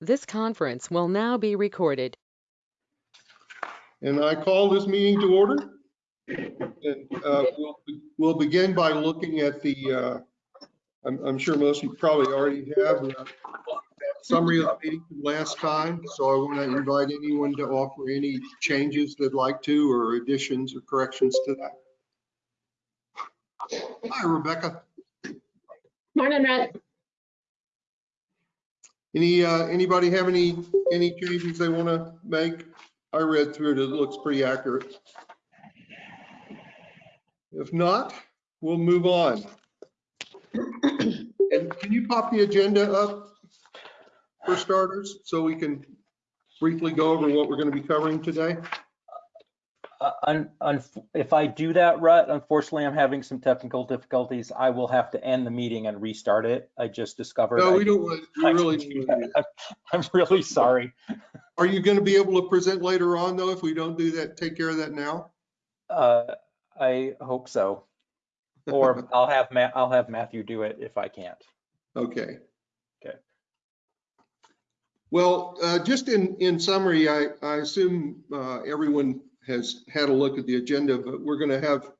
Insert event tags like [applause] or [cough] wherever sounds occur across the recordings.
This conference will now be recorded. And I call this meeting to order. And uh, we'll, we'll begin by looking at the, uh, I'm, I'm sure most of you probably already have a summary of the meeting from last time. So I want to invite anyone to offer any changes they'd like to, or additions or corrections to that. Hi, Rebecca. Morning, Rhett. Any, uh, anybody have any, any changes they want to make? I read through it, it looks pretty accurate. If not, we'll move on. And can you pop the agenda up for starters, so we can briefly go over what we're going to be covering today? Uh, un- un- If I do that, Rut, unfortunately, I'm having some technical difficulties. I will have to end the meeting and restart it. I just discovered. No, I- we don't, want- we really. can don't do wanna do that. I'm really sorry. Are you going to be able to present later on, though, if we don't do that, take care of that now? Uh, I hope so. Or [laughs] I'll have Ma, I'll have Matthew do it if I can't. Okay. Okay. Well, uh, just in, in summary, I, I assume uh, everyone has had a look at the agenda, but we're going to have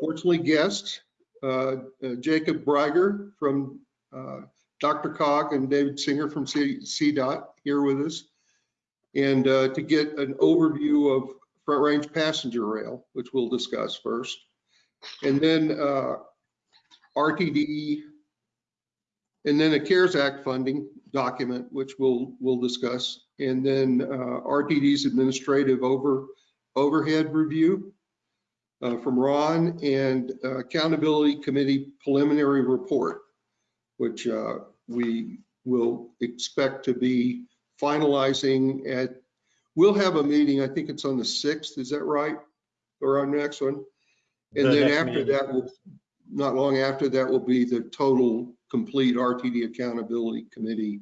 fortunately guests, uh, uh, Jacob Riger from uh, DRCOG and David Singer from C- CDOT here with us. And uh, to get an overview of Front Range Passenger Rail, which we'll discuss first. And then uh, RTD, and then a CARES Act funding document, which we'll, we'll discuss. And then uh, RTD's administrative over, overhead review uh, from Ron and uh, Accountability Committee preliminary report, which uh, we will expect to be finalizing at, we'll have a meeting, I think it's on the 6th, is that right? Or our next one? And The then next after meeting. that, will not long after that will be the total complete RTD Accountability Committee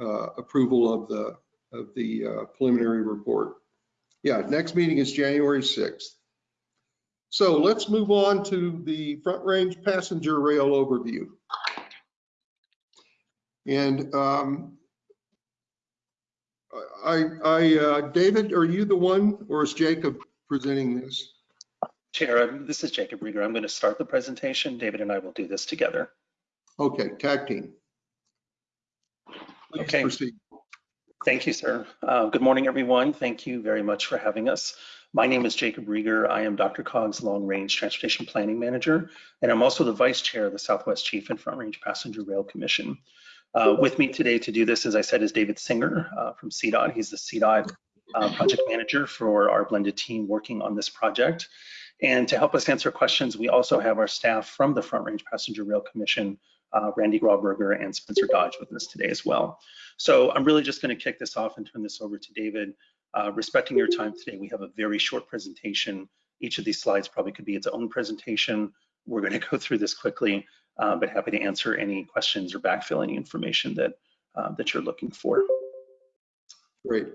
uh, approval of the, of the uh, preliminary report. Yeah, next meeting is January 6th. So let's move on to the Front Range Passenger Rail overview. And um, I, I, uh, David, are you the one or is Jacob presenting this? Chair, um, this is Jacob Riger. I'm going to start the presentation. David and I will do this together. Okay, tag team. Please Okay. proceed. Thank you, sir. Uh, Good morning, everyone. Thank you very much for having us. My name is Jacob Riger. I am DRCOG's Long Range Transportation Planning Manager, and I'm also the Vice Chair of the Southwest Chief and Front Range Passenger Rail Commission. Uh, With me today to do this, as I said, is David Singer uh, from CDOT. He's the CDOT uh, Project Manager for our blended team working on this project. And to help us answer questions, we also have our staff from the Front Range Passenger Rail Commission, uh, Randy Grauberger and Spencer Dodge with us today as well. So I'm really just going to kick this off and turn this over to David. Uh, respecting your time today, we have a very short presentation. Each of these slides probably could be its own presentation. We're going [laughs] to go through this quickly, uh, but happy to answer any questions or backfill any information that uh, that you're looking for. Great.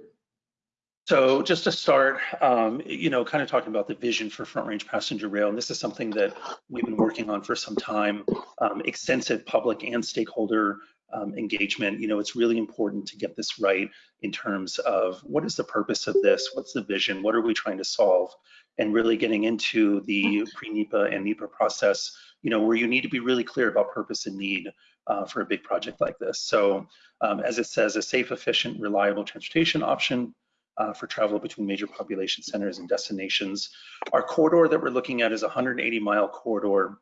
So just to start, um, you know, kind of talking about the vision for Front Range Passenger Rail, and this is something that we've been working on for some time, um, extensive public and stakeholder um, engagement. You know, it's really important to get this right in terms of what is the purpose of this? What's the vision? What are we trying to solve? And really getting into the pre-NEPA and NEPA process, you know, where you need to be really clear about purpose and need uh, for a big project like this. So um, as it says, a safe, efficient, reliable transportation option uh, for travel between major population centers and destinations. Our corridor that we're looking at is a 180 mile corridor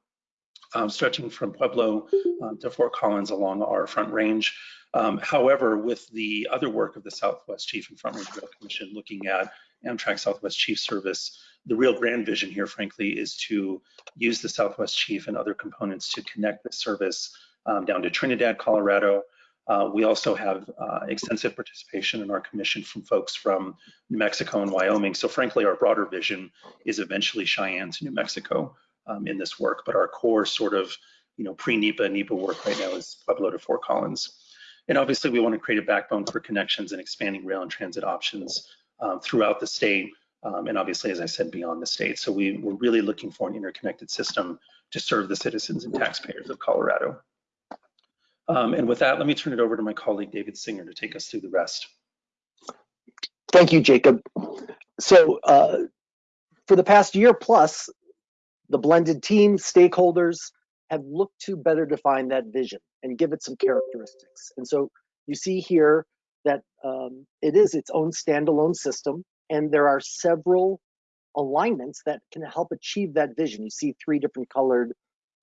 um, stretching from Pueblo uh, to Fort Collins along our front range. Um, however, with the other work of the Southwest Chief and Front Range Rail Commission looking at Amtrak Southwest Chief service, the real grand vision here, frankly, is to use the Southwest Chief and other components to connect the service um, down to Trinidad, Colorado, uh, we also have uh, extensive participation in our commission from folks from New Mexico and Wyoming. So frankly, our broader vision is eventually Cheyenne to New Mexico um, in this work, but our core sort of, you know, pre-NEPA, NEPA work right now is Pueblo to Fort Collins. And obviously we want to create a backbone for connections and expanding rail and transit options um, throughout the state. Um, and obviously, as I said, beyond the state. So we, we're really looking for an interconnected system to serve the citizens and taxpayers of Colorado. Um, and with that, let me turn it over to my colleague, David Singer, to take us through the rest. Thank you, Jacob. So uh, for the past year plus, the blended team stakeholders have looked to better define that vision and give it some characteristics. And so you see here that um, it is its own standalone system, and there are several alignments that can help achieve that vision. You see three different colored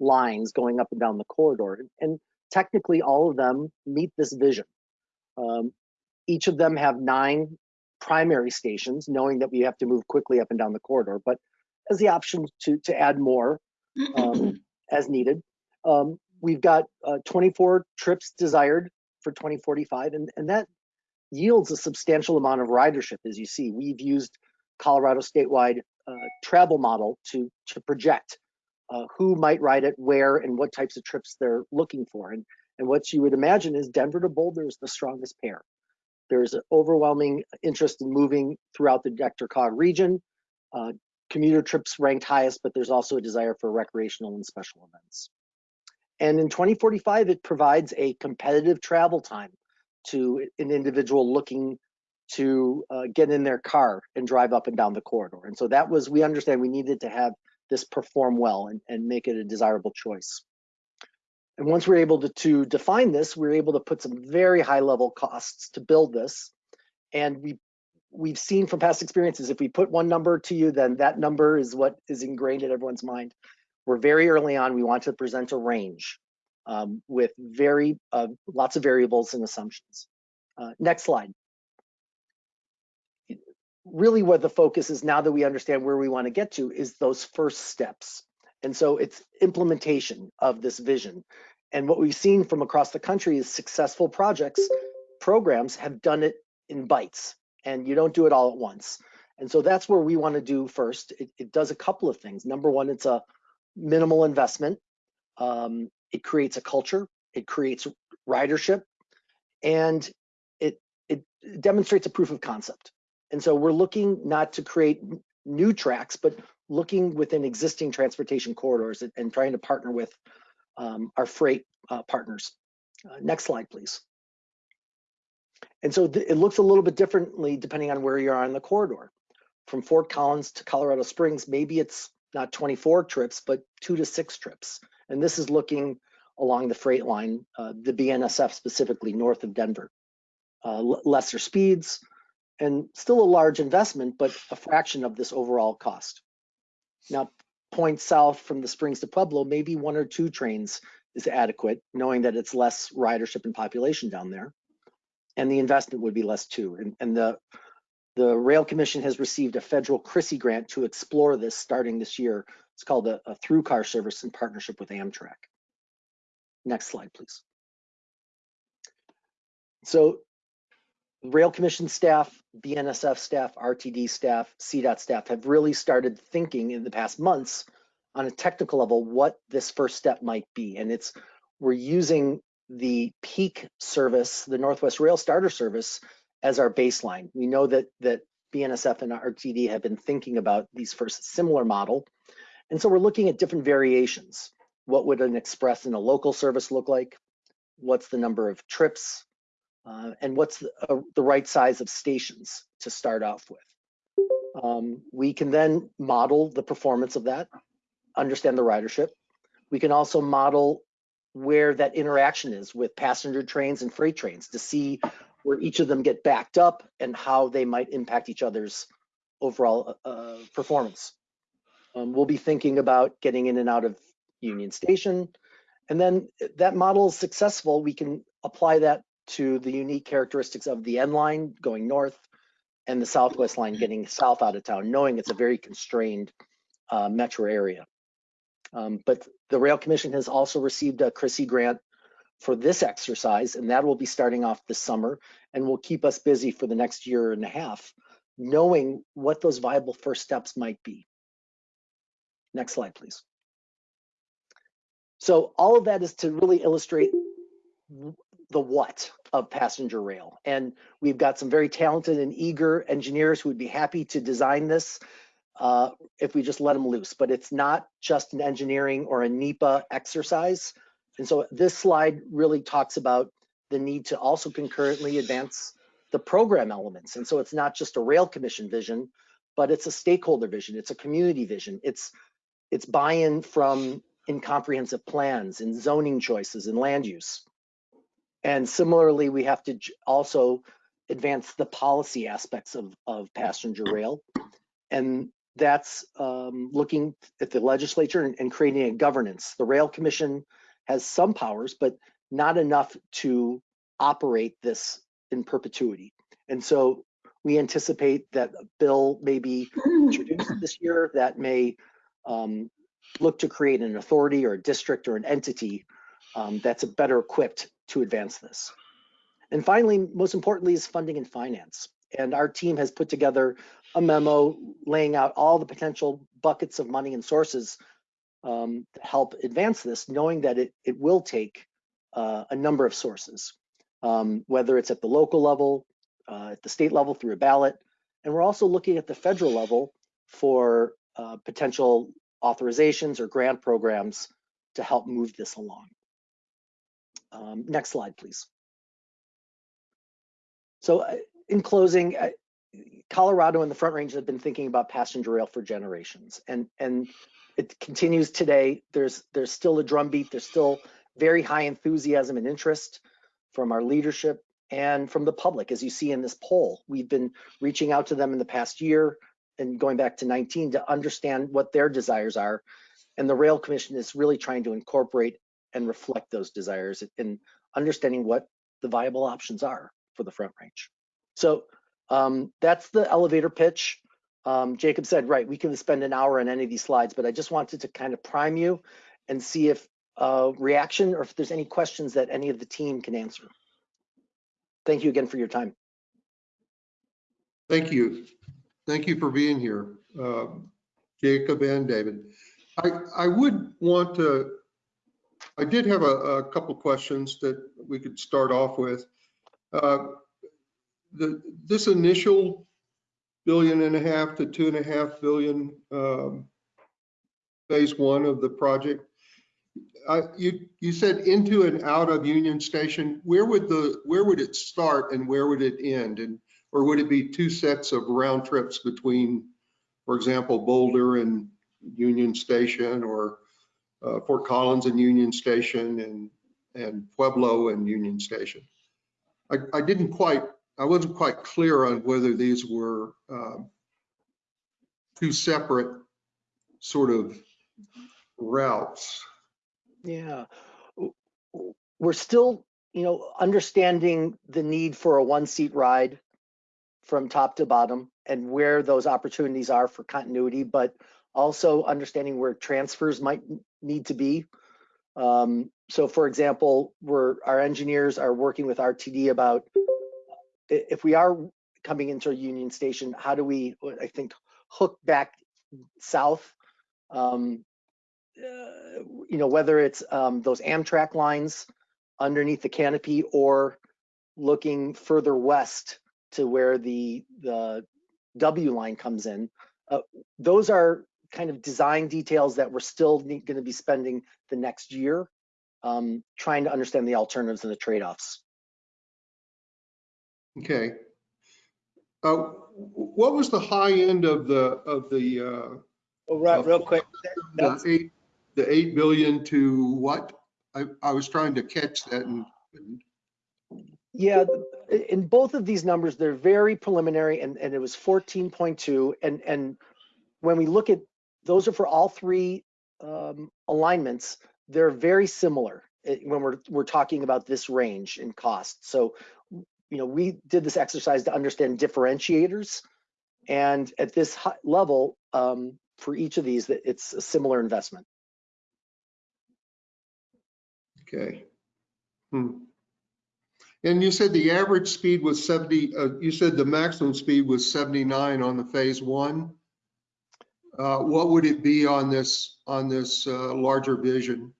lines going up and down the corridor, and technically all of them meet this vision. Um, each of them have nine primary stations, knowing that we have to move quickly up and down the corridor, but as the option to, to add more um, [clears throat] as needed. Um, we've got uh, 24 trips desired for 2045, and, and that yields a substantial amount of ridership, as you see. We've used Colorado statewide uh, travel model to, to project uh, who might ride it, where, and what types of trips they're looking for. And, and what you would imagine is Denver to Boulder is the strongest pair. There's an overwhelming interest in moving throughout the DRCOG region. Uh, commuter trips ranked highest, but there's also a desire for recreational and special events. And in 2045, it provides a competitive travel time to an individual looking to uh, get in their car and drive up and down the corridor. And so that was, we understand we needed to have this perform well and, and make it a desirable choice. And once we're able to, to define this, we're able to put some very high level costs to build this. And we we've seen from past experiences, if we put one number to you, then that number is what is ingrained in everyone's mind. We're very early on, we want to present a range um, with very uh, lots of variables and assumptions. Uh, next slide. Really what the focus is now that we understand where we want to get to is those first steps. And so it's implementation of this vision. And what we've seen from across the country is successful projects, programs have done it in bites and you don't do it all at once. And so that's where we want to do first. It, it does a couple of things. Number one, it's a minimal investment. Um, it creates a culture. It creates ridership, and it it demonstrates a proof of concept. And so we're looking not to create new tracks, but looking within existing transportation corridors and, and trying to partner with um, our freight uh, partners. Uh, next slide, please. And so it looks a little bit differently depending on where you are on the corridor. From Fort Collins to Colorado Springs, maybe it's not 24 trips, but two to six trips. And this is looking along the freight line, uh, the BNSF specifically north of Denver. Uh, lesser speeds and still a large investment, but a fraction of this overall cost. Now, point south from the Springs to Pueblo, maybe one or two trains is adequate, knowing that it's less ridership and population down there and the investment would be less too. And, and the the Rail Commission has received a federal CRISI grant to explore this starting this year. It's called a, a through car service in partnership with Amtrak. Next slide, please. So Rail Commission staff, BNSF staff, RTD staff, CDOT staff have really started thinking in the past months on a technical level what this first step might be. And it's we're using the peak service, the Northwest Rail Starter Service, as our baseline. We know that that BNSF and RTD have been thinking about these first similar model. And so we're looking at different variations. What would an express in a local service look like? What's the number of trips? Uh, and what's the, uh, the, right size of stations to start off with? Um, we can then model the performance of that, understand the ridership. We can also model where that interaction is with passenger trains and freight trains to see where each of them get backed up and how they might impact each other's overall uh, performance. Um, we'll be thinking about getting in and out of Union Station. And then that model is successful, we can apply that to the unique characteristics of the N line going north and the Southwest line getting south out of town, knowing it's a very constrained uh, metro area. Um, but the Rail Commission has also received a CRISI grant for this exercise, and that will be starting off this summer and will keep us busy for the next year and a half, knowing what those viable first steps might be. Next slide, please. So all of that is to really illustrate the what of passenger rail. And we've got some very talented and eager engineers who would be happy to design this uh, if we just let them loose. But it's not just an engineering or a NEPA exercise. And so this slide really talks about the need to also concurrently advance the program elements. And so it's not just a rail commission vision, but it's a stakeholder vision, it's a community vision, it's it's buy-in from in comprehensive plans, in zoning choices, and land use. And similarly, we have to also advance the policy aspects of, of passenger rail. And that's um, looking at the legislature and, and creating a governance. The Rail Commission has some powers, but not enough to operate this in perpetuity. And so we anticipate that a bill may be introduced this year that may um, look to create an authority or a district or an entity um, that's a better equipped to advance this. And finally, most importantly, is funding and finance. And our team has put together a memo laying out all the potential buckets of money and sources um, to help advance this, knowing that it, it will take uh, a number of sources, um, whether it's at the local level, uh, at the state level through a ballot. And we're also looking at the federal level for uh, potential authorizations or grant programs to help move this along. Um, next slide, please. So uh, in closing, uh, Colorado and the Front Range have been thinking about passenger rail for generations, and and it continues today. There's there's still a drumbeat. There's still very high enthusiasm and interest from our leadership and from the public, as you see in this poll. We've been reaching out to them in the past year and going back to 19 to understand what their desires are, and the Rail Commission is really trying to incorporate and reflect those desires in understanding what the viable options are for the Front Range. So um, that's the elevator pitch. Um, Jacob said, right, we can spend an hour on any of these slides, but I just wanted to kind of prime you and see if uh, reaction or if there's any questions that any of the team can answer. Thank you again for your time. Thank you. Thank you for being here, uh, Jacob and David. I, I would want to, I did have a, a couple questions that we could start off with. Uh, The, this initial billion and a half to two and a half billion um, phase one of the project, you, you said into and out of Union Station, where would the, where would it start and where would it end? And or would it be two sets of round trips between, for example, Boulder and Union Station or uh, Fort Collins and Union Station and, and Pueblo and Union Station? I, I didn't quite, I wasn't quite clear on whether these were um, two separate sort of routes. Yeah, we're still, you know, understanding the need for a one-seat ride from top to bottom and where those opportunities are for continuity, but also understanding where transfers might need to be. Um, so for example, we're, our engineers are working with RTD about if we are coming into a Union Station, how do we, I think, hook back south? Um, uh, you know, whether it's um, those Amtrak lines underneath the canopy or looking further west to where the the W line comes in. Uh, those are kind of design details that we're still going to be spending the next year um, trying to understand the alternatives and the trade-offs. Okay. Uh, What was the high end of the, of the, uh, Well, right, real quick, the eight, the 8 billion to what? I, I was trying to catch that and Yeah, in both of these numbers, they're very preliminary and, and it was 14.2. And, and when we look at, those are for all three um, alignments, they're very similar eh, when we're, we're talking about this range in cost. So, you know, we did this exercise to understand differentiators. And at this hi- level, um, for each of these, that it's a similar investment. Okay. Hmm. And you said the average speed was 70, uh, you said the maximum speed was 79 on the phase one. Uh, what would it be on this, on this, uh, larger vision?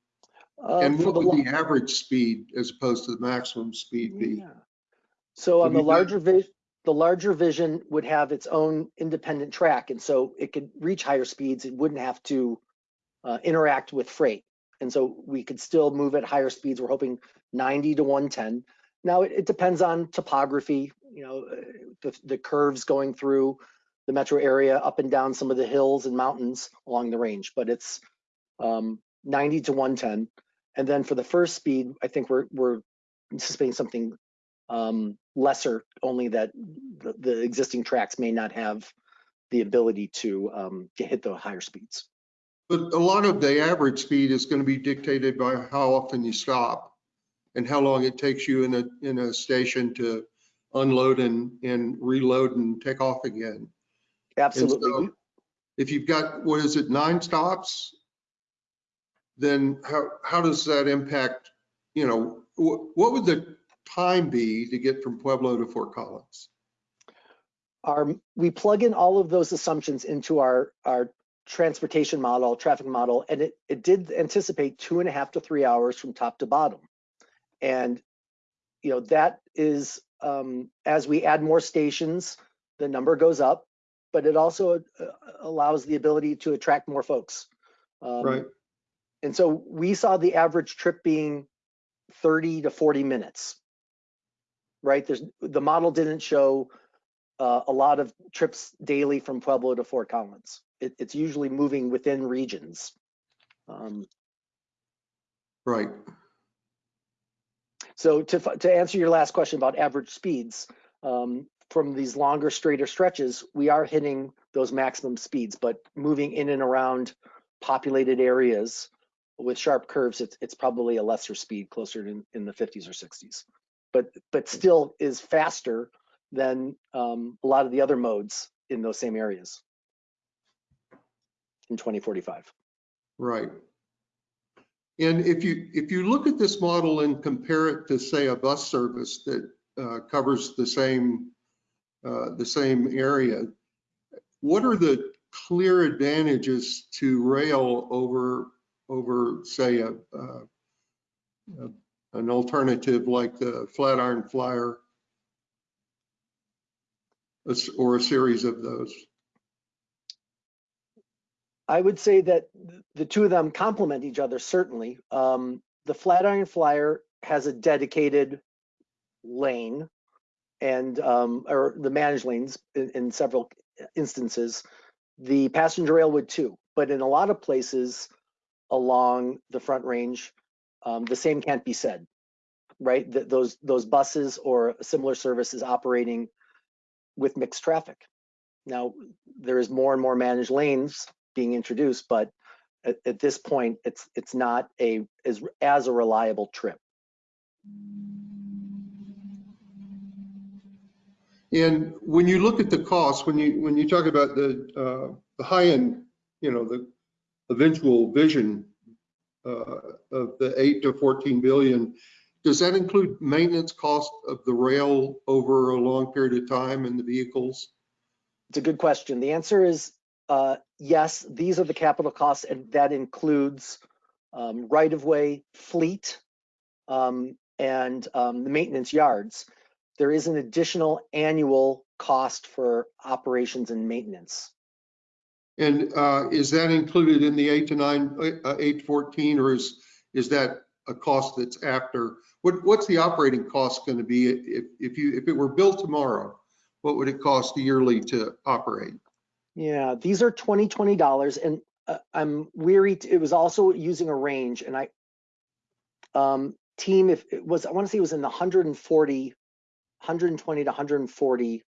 Uh, And what the would lo- the average speed as opposed to the maximum speed be? Yeah. So on the larger vision, the larger vision would have its own independent track, and so it could reach higher speeds. It wouldn't have to uh, interact with freight. And so we could still move at higher speeds. We're hoping 90 to 110. Now, it, it depends on topography, you know, uh, the, the curves going through the metro area, up and down some of the hills and mountains along the range, but it's um, 90 to 110. And then for the first speed, I think we're, we're anticipating something um, lesser, only that the, the existing tracks may not have the ability to, um, to hit the higher speeds. But a lot of the average speed is going to be dictated by how often you stop and how long it takes you in a, in a station to unload and, and reload and take off again. Absolutely. so- If you've got, what is it, nine stops? Then how, how does that impact, you know, what, what would the time be to get from Pueblo to Fort Collins? our, we plug in all of those assumptions into our, our transportation model, traffic model, and it, it did anticipate two and a half to three hours from top to bottom. And, you know, that is, um, as we add more stations, the number goes up, but it also uh, allows the ability to attract more folks. Um, Right, And so we saw the average trip being 30 to 40 minutes. Right? There's the model didn't show uh, a lot of trips daily from Pueblo to Fort Collins. It, it's usually moving within regions. Um, right. so to, to answer your last question about average speeds, um, from these longer, straighter stretches, we are hitting those maximum speeds, but moving in and around populated areas with sharp curves, it's, it's probably a lesser speed, closer to in the 50s or 60s. But, but still is faster than um, a lot of the other modes in those same areas in 2045. Right. And if you, if you look at this model and compare it to, say, a bus service that uh, covers the same, uh, the same area, what are the clear advantages to rail over, over, say, a, uh, a- an alternative like the Flatiron Flyer? Or a series of those? I would say that the two of them complement each other, certainly. Um, the Flatiron Flyer has a dedicated lane and, um, or the managed lanes in, in several instances. The passenger rail would too, but in a lot of places along the Front Range, um, the same can't be said, right? That those, those buses or similar services operating with mixed traffic. Now, there is more and more managed lanes being introduced, but at, at this point, it's it's not a as as a reliable trip. And when you look at the cost, when you, when you talk about the, uh, the high end, you know, the eventual vision uh, of the eight to 14 billion, does that include maintenance cost of the rail over a long period of time and the vehicles? It's a good question. The answer is uh, yes. These are the capital costs, and that includes um, right of way, fleet, um, and um, the maintenance yards. There is an additional annual cost for operations and maintenance. And uh, is that included in the eight to nine, uh, eight to 14, or is, is that a cost that's after? What, what's the operating cost going to be if, if you, if it were built tomorrow? What would it cost yearly to operate? Yeah, these are 2020 dollars, and uh, I'm weary. It was also using a range, and I um, team if it was I want to say it was in the 140, 120 to 140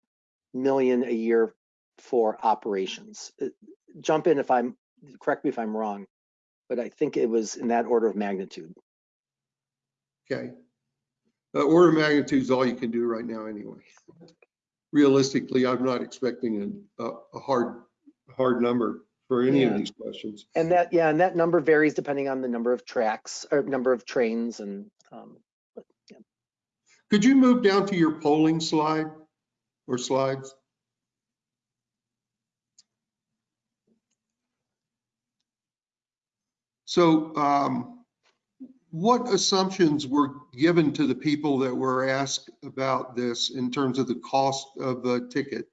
million a year for operations. Uh, Jump in if I'm correct me if I'm wrong, but I think it was in that order of magnitude. Okay. Uh, Order of magnitude is all you can do right now anyway. Realistically, I'm not expecting a, a a hard, hard number for any of these questions. And that yeah, and that number varies depending on the number of tracks or number of trains and um, Could you move down to your polling slide or slides? So um, what assumptions were given to the people that were asked about this in terms of the cost of the ticket?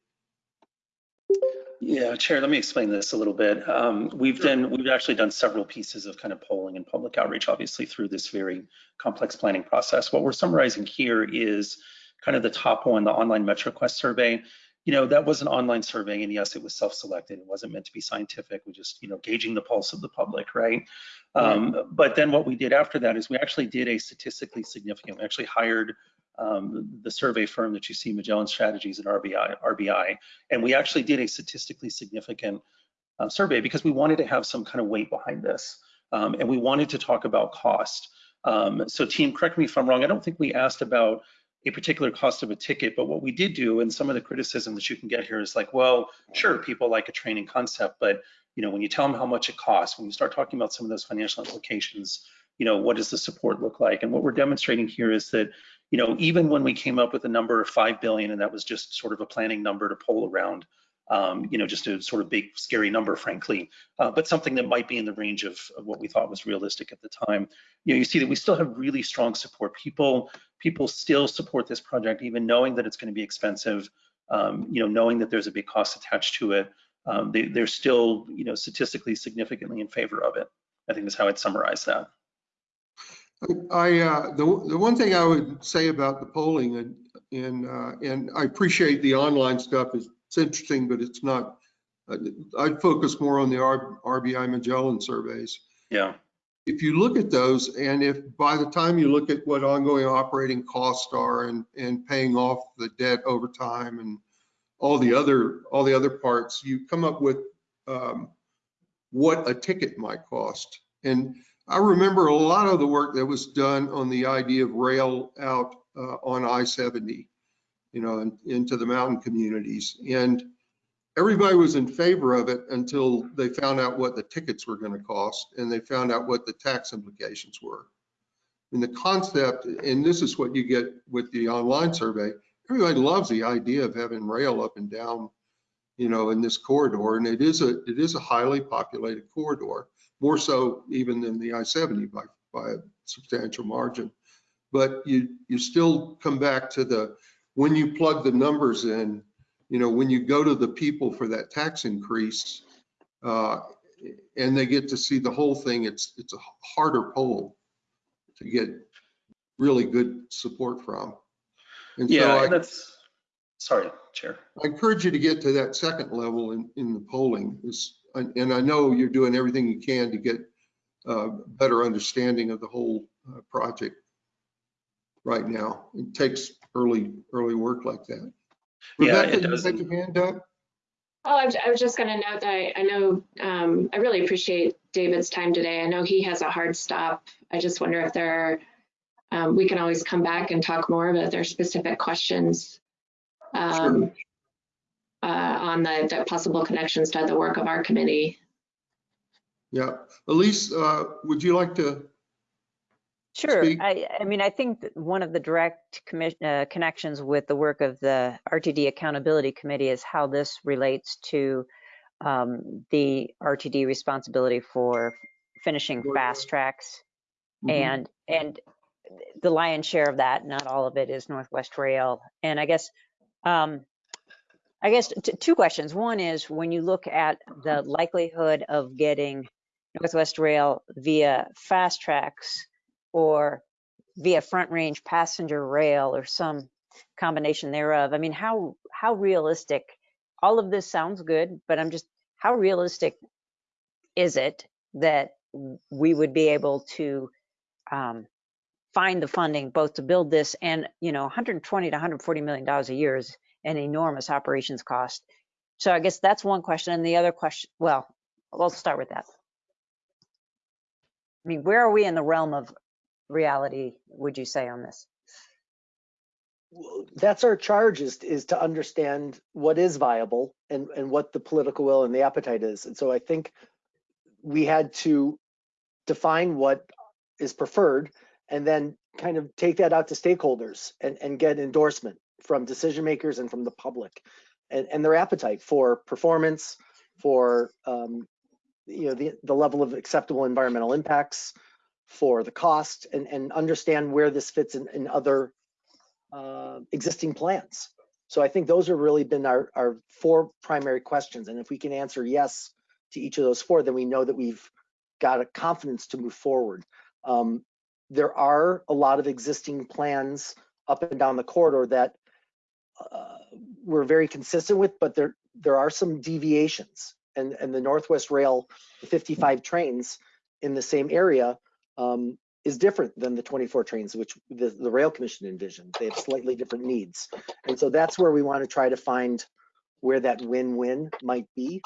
Yeah, Chair, let me explain this a little bit. Um, we've done, we've actually done several pieces of kind of polling and public outreach, obviously through this very complex planning process. What we're summarizing here is kind of the top one, the online MetroQuest survey. You know, that was an online survey and yes, it was self-selected. It wasn't meant to be scientific. We just, you know, gauging the pulse of the public, right? Um, but then what we did after that is we actually did a statistically significant, we actually hired um, the survey firm that you see, Magellan Strategies and RBI, RBI, and we actually did a statistically significant uh, survey because we wanted to have some kind of weight behind this, um, and we wanted to talk about cost. Um, so, team, correct me if I'm wrong. I don't think we asked about a particular cost of a ticket, but what we did do, and some of the criticism that you can get here is like, well, sure, people like a training concept, but you know, when you tell them how much it costs, when you start talking about some of those financial implications, you know, what does the support look like? And what we're demonstrating here is that you know, even when we came up with a number of 5 billion, and that was just sort of a planning number to pull around, um, you know, just a sort of big, scary number, frankly, uh, but something that might be in the range of, of, what we thought was realistic at the time. You know, you see that we still have really strong support. People, people still support this project, even knowing that it's going to be expensive, um, you know, knowing that there's a big cost attached to it. Um, they, they're still, you know, statistically significantly in favor of it. I think is how I'd summarize that. I, uh, the, the one thing I would say about the polling and, and, uh, and I appreciate the online stuff. It's, it's interesting, but it's not, uh, I'd focus more on the R, RBI Magellan surveys. Yeah. If you look at those and if by the time you look at what ongoing operating costs are and, and paying off the debt over time and all the other, all the other parts, you come up with, um, what a ticket might cost. And I remember a lot of the work that was done on the idea of rail out uh, on I-70, you know, in, into the mountain communities. And everybody was in favor of it until they found out what the tickets were going to cost and they found out what the tax implications were. And the concept, and this is what you get with the online survey, everybody loves the idea of having rail up and down, you know, in this corridor. And it is a, it is a highly populated corridor more so even than the I-70 by, by a substantial margin. But you, you still come back to the, when you plug the numbers in, you know, when you go to the people for that tax increase, uh, and they get to see the whole thing, it's, it's a harder poll to get really good support from. And so Yeah, I, and that's, sorry, Chair. I encourage you to get to that second level in, in the polling is, and and I know you're doing everything you can to get a better understanding of the whole uh, project right now. It takes early, early work like that. Yeah, Rebecca, it you does. had your hand up? Oh, I was, I was just going to note that I, I know, um, I really appreciate David's time today. I know he has a hard stop. I just wonder if there are, um, we can always come back and talk more, but if there are specific questions um, uh, on the, the possible connections to the work of our committee. Yeah. Elise, uh, would you like to? Sure. speak? I, I mean, I think that one of the direct commi- uh, connections with the work of the RTD Accountability Committee is how this relates to um, the RTD responsibility for finishing FasTracks Mhm. and and the lion's share of that, not all of it, is Northwest Rail. And I guess um, I guess two questions. One is when you look at the likelihood of getting Northwest Rail via FasTracks or via front range passenger rail or some combination thereof. I mean, how how realistic? All of this sounds good, but I'm just how realistic is it that we would be able to um, find the funding both to build this and you know 120 to 140 million dollars a year is an enormous operations cost. So I guess that's one question. And the other question, well, we'll start with that. I mean, where are we in the realm of reality, would you say, on this? That's our charge is, is to understand what is viable and, and what the political will and the appetite is. And so I think we had to define what is preferred and then kind of take that out to stakeholders and, and get endorsement from decision makers and from the public and, and their appetite for performance, for um, you know the, the level of acceptable environmental impacts, for the cost, and, and understand where this fits in, in other uh, existing plans. So I think those have really been our, our four primary questions. And if we can answer yes to each of those four, then we know that we've got a confidence to move forward. Um, there are a lot of existing plans up and down the corridor that uh, we're very consistent with, but there there are some deviations. And and the Northwest Rail, the 55 trains in the same area um, is different than the 24 trains, which the, the Rail Commission envisioned. They have slightly different needs. And so that's where we want to try to find where that win-win might be.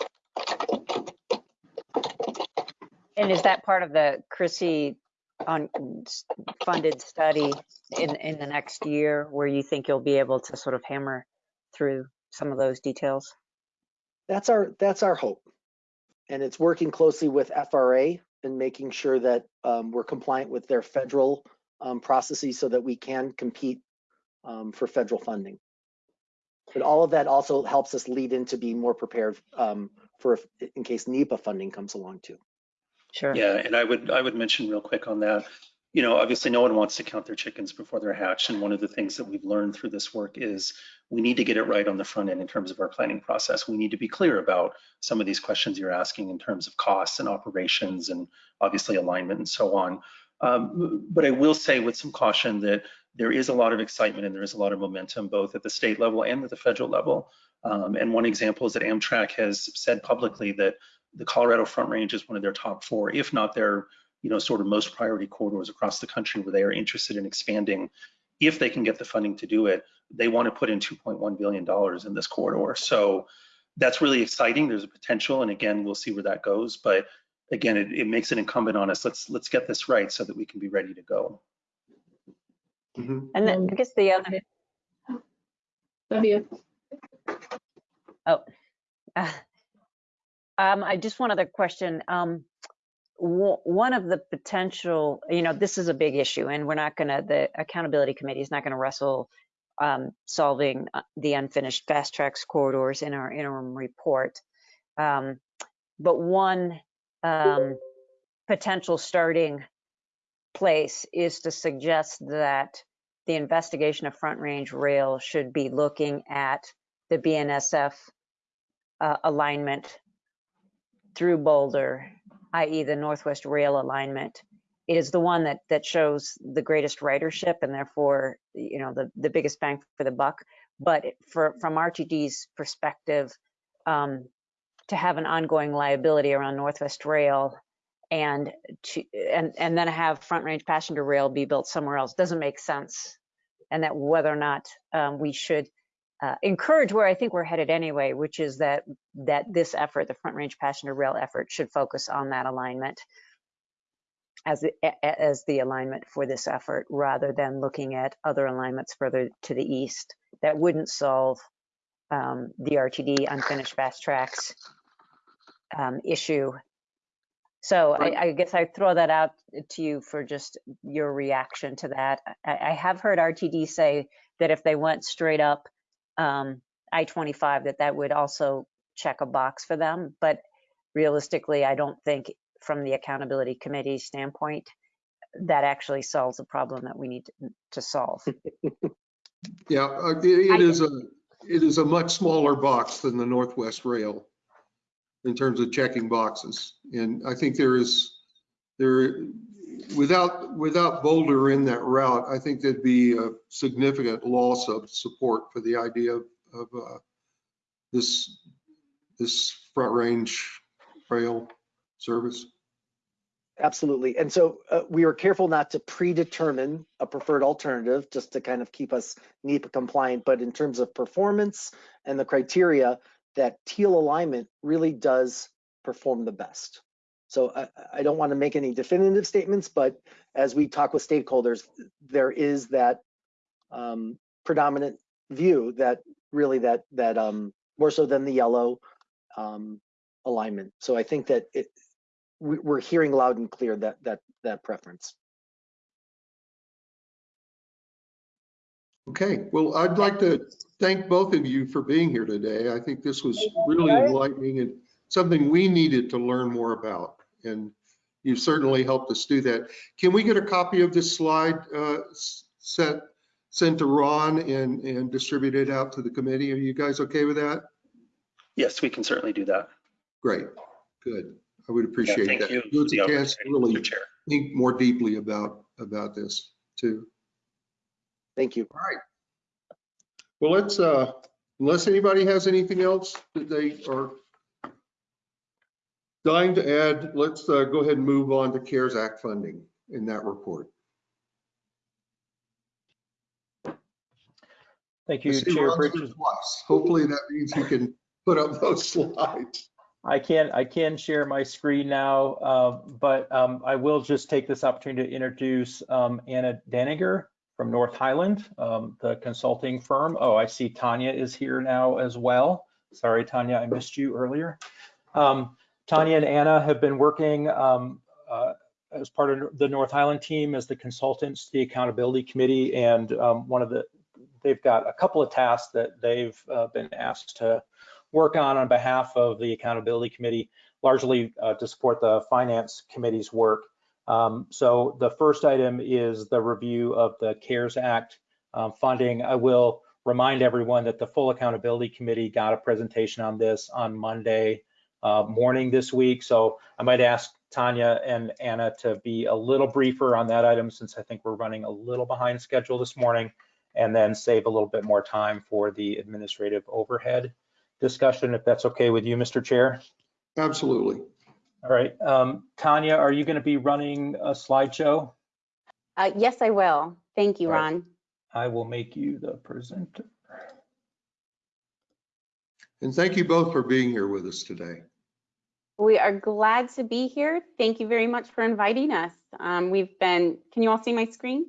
And is that part of the CRISI on funded study in, in the next year where you think you'll be able to sort of hammer through some of those details? That's our that's our hope. And it's working closely with FRA and making sure that um, we're compliant with their federal um, processes so that we can compete um, for federal funding. But all of that also helps us lead into being more prepared um, for if, in case NEPA funding comes along too. Sure. Yeah, and I would, I would mention real quick on that, you know, obviously no one wants to count their chickens before they're hatched. And one of the things that we've learned through this work is we need to get it right on the front end in terms of our planning process. We need to be clear about some of these questions you're asking in terms of costs and operations and obviously alignment and so on. Um, but I will say with some caution that there is a lot of excitement and there is a lot of momentum both at the state level and at the federal level. Um, and one example is that Amtrak has said publicly that the Colorado Front Range is one of their top four, if not their, you know, sort of most priority corridors across the country where they are interested in expanding. If they can get the funding to do it, they want to put in 2.1 billion dollars in this corridor. So that's really exciting. There's a potential, and again, we'll see where that goes. But again, it, it makes it incumbent on us. Let's let's get this right so that we can be ready to go. Mhm. And then I guess the other, Love you. oh, uh, um, I just one other question. Um, one of the potential, you know, this is a big issue and we're not gonna, the accountability committee is not gonna wrestle um, solving uh, the unfinished FasTracks corridors in our interim report. Um, but one um, potential starting place is to suggest that the investigation of Front Range Rail should be looking at the BNSF uh, alignment through Boulder, i.e. the Northwest Rail alignment. It is the one that, that shows the greatest ridership and therefore, you know, the, the biggest bang for the buck. But for, from RTD's perspective, um, to have an ongoing liability around Northwest Rail and to, and, and then have Front Range Passenger Rail be built somewhere else doesn't make sense. And that whether or not um, we should uh, encourage where I think we're headed anyway, which is that that this effort, the Front Range Passenger Rail effort, should focus on that alignment as the as the alignment for this effort, rather than looking at other alignments further to the east that wouldn't solve um, the RTD unfinished FasTracks um, issue. So I, I guess I throw that out to you for just your reaction to that. I, I have heard RTD say that if they went straight up um, I-25, that that would also check a box for them. But realistically, I don't think from the accountability committee standpoint, that actually solves the problem that we need to, to solve. [laughs] Yeah, uh, it it is a, it is a much smaller box than the Northwest Rail in terms of checking boxes. And I think there is, there, without, without Boulder in that route, I think there'd be a significant loss of support for the idea of, of uh, this, this front range rail service. Absolutely. And so uh, we were careful not to predetermine a preferred alternative just to kind of keep us NEPA compliant. But in terms of performance and the criteria, that teal alignment really does perform the best. So I, I don't want to make any definitive statements, but as we talk with stakeholders, there is that um, predominant view that really that that um, more so than the yellow um, alignment. So I think that it, we, we're hearing loud and clear that that that preference. Okay, well, I'd like to thank both of you for being here today. I think this was really enlightening and something we needed to learn more about. And you've certainly helped us do that. Can we get a copy of this slide uh, set sent to Ron and, and distributed out to the committee. Are you guys okay with that? Yes, we can certainly do that. Great, good. I would Yeah, appreciate Thank that. you. Give us a the chance to really Chair. think more deeply about, about this too. Thank you. All right. Well, let's, uh, unless anybody has anything else that they are dying to add, let's, uh, go ahead and move on to CARES Act funding in that report. Thank you, Chair Bridges. Hopefully that means you can put up those [laughs] slides. I can, I can share my screen now, uh, but um, I will just take this opportunity to introduce um, Anna Daniger from North Highland, um, the consulting firm. Oh, I see Tanya is here now as well. Sorry, Tanya, I missed you earlier. Tanya and Anna have been working um, uh, as part of the North Highland team as the consultants to the Accountability Committee. And um, one of the, they've got a couple of tasks that they've uh, been asked to work on on behalf of the Accountability Committee, largely uh, to support the Finance Committee's work. Um, so the first item is the review of the CARES Act um, funding. I will remind everyone that the full Accountability Committee got a presentation on this on Monday uh, morning this week. So I might ask Tanya and Anna to be a little briefer on that item since I think we're running a little behind schedule this morning and then save a little bit more time for the administrative overhead discussion, if that's okay with you, Mr. Chair. Absolutely. All right, um, Tanya, are you going to be running a slideshow? Uh, yes, I will. Thank you, All right. Ron. I will make you the presenter. And thank you both for being here with us today. We are glad to be here. Thank you very much for inviting us. Um, we've been, can you all see my screen?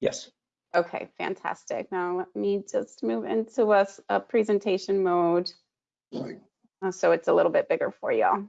Yes. Okay, fantastic. Now let me just move into a presentation mode. Right. uh, So it's a little bit bigger for y'all.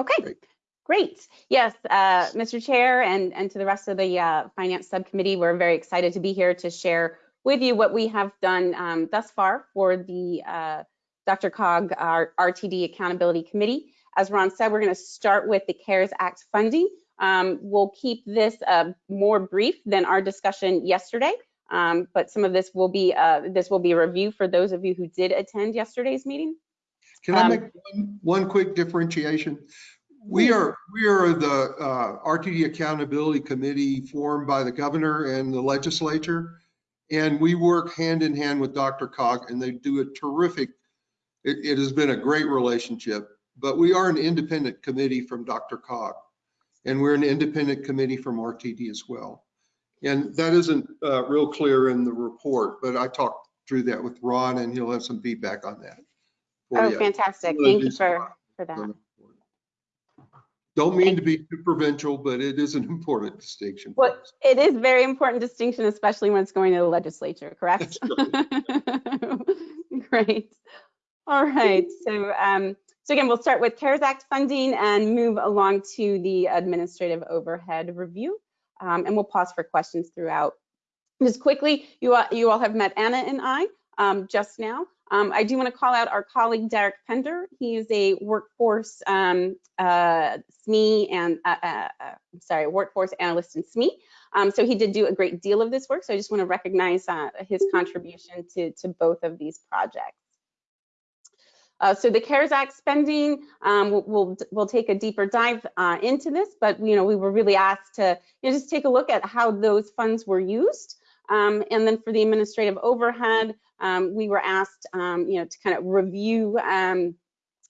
Okay, Great. great. Yes, uh, Mr. Chair and, and to the rest of the uh, Finance Subcommittee, we're very excited to be here to share with you what we have done um, thus far for the uh, DRCOG, our RTD Accountability Committee. As Ron said, we're going to start with the CARES Act funding. Um, we'll keep this uh, more brief than our discussion yesterday, um, but some of this will be uh, this will be a review for those of you who did attend yesterday's meeting. Can I Um, make one, one quick differentiation? We are, we are the uh, RTD Accountability Committee formed by the governor and the legislature. And we work hand in hand with DRCOG and they do a terrific, it, it has been a great relationship. But we are an independent committee from DRCOG. And we're an independent committee from RTD as well. And that isn't uh, real clear in the report, but I talked through that with Ron and he'll have some feedback on that. Oh, you. fantastic. Thank you for, for that. Don't mean to be too provincial, but it is an [laughs] important distinction. Well, it is very important distinction, especially when it's going to the legislature, correct? [laughs] Great. All right. So, um, so again, we'll start with CARES Act funding and move along to the administrative overhead review. Um, and we'll pause for questions throughout. Just quickly, you all, you all have met Anna and I um, just now. Um, I do want to call out our colleague Derek Pender. He is a workforce um, uh, SME and uh, uh, uh, sorry, workforce analyst in SME. Um, so he did do a great deal of this work. So I just want to recognize uh, his contribution to, to both of these projects. Uh, so the CARES Act spending, um, we'll, we'll, we'll take a deeper dive uh, into this, but you know we were really asked to you know, just take a look at how those funds were used. Um, and then for the administrative overhead, um, we were asked um, you know, to kind of review um,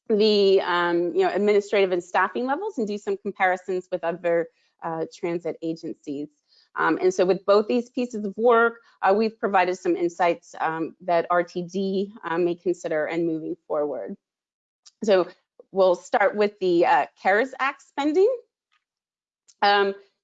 the um, you know, administrative and staffing levels and do some comparisons with other uh, transit agencies. Um, and so with both these pieces of work, uh, we've provided some insights um, that RTD uh, may consider and moving forward. So we'll start with the uh, CARES Act spending.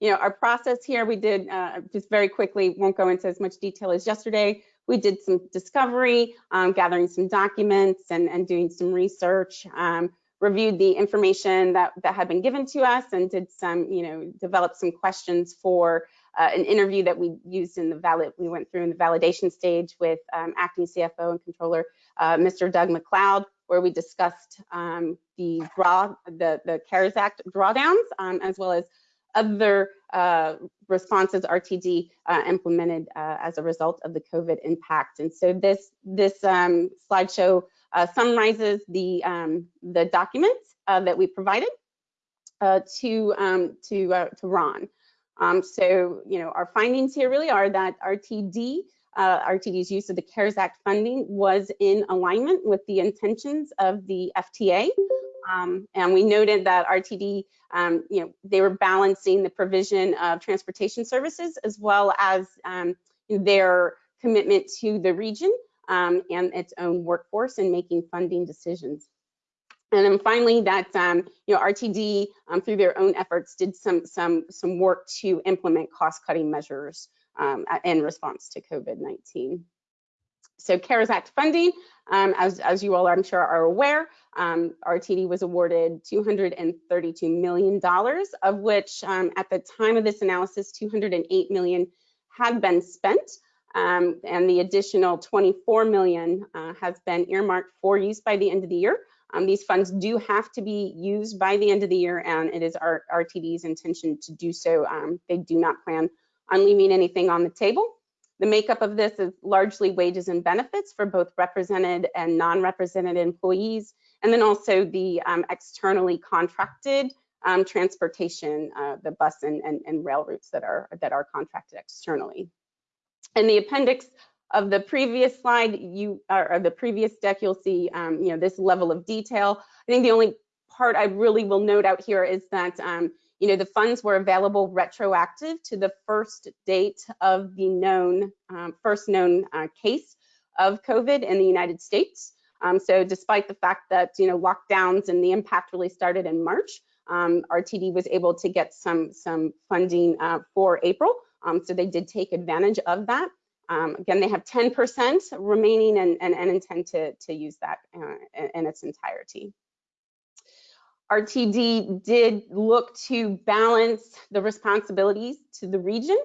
You know, our process here, we did, uh, just very quickly, won't go into as much detail as yesterday. We did some discovery, um, gathering some documents and, and doing some research, um, reviewed the information that, that had been given to us and did some, you know, developed some questions for uh, an interview that we used in the valid, we went through in the validation stage with um, acting CFO and controller, uh, Mr. Doug McLeod, where we discussed um, the draw, the, the CARES Act drawdowns, um, as well as other uh, responses RTD uh, implemented uh, as a result of the COVID impact. And so this this um, slideshow uh, summarizes the um, the documents uh, that we provided uh, to um, to to Ron. Um, so you know our findings here really are that RTD uh, RTD's use of the CARES Act funding was in alignment with the intentions of the FTA. Um, and we noted that RTD, um, you know, they were balancing the provision of transportation services as well as um, their commitment to the region um, and its own workforce in making funding decisions. And then finally, that um, you know RTD um, through their own efforts did some some some work to implement cost-cutting measures um, in response to COVID-19. So CARES Act funding, um, as, as you all I'm sure are aware, um, RTD was awarded $232 million, of which um, at the time of this analysis, 208 million had been spent. Um, and the additional 24 million uh, has been earmarked for use by the end of the year. Um, these funds do have to be used by the end of the year, and it is our RTD's intention to do so. Um, they do not plan on leaving anything on the table. The makeup of this is largely wages and benefits for both represented and non-represented employees, and then also the um, externally contracted um, transportation, uh, the bus and, and, and rail routes that are that are contracted externally. In the appendix of the previous slide, you or the previous deck, you'll see um, you know this level of detail. I think the only part I really will note out here is that um, you know, the funds were available retroactive to the first date of the known, um, first known uh, case of COVID in the United States. Um, so despite the fact that, you know, lockdowns and the impact really started in March, um, RTD was able to get some, some funding uh, for April. Um, so they did take advantage of that. Um, again, they have 10% remaining and, and, and intend to, to use that uh, in, in its entirety. RTD did look to balance the responsibilities to the region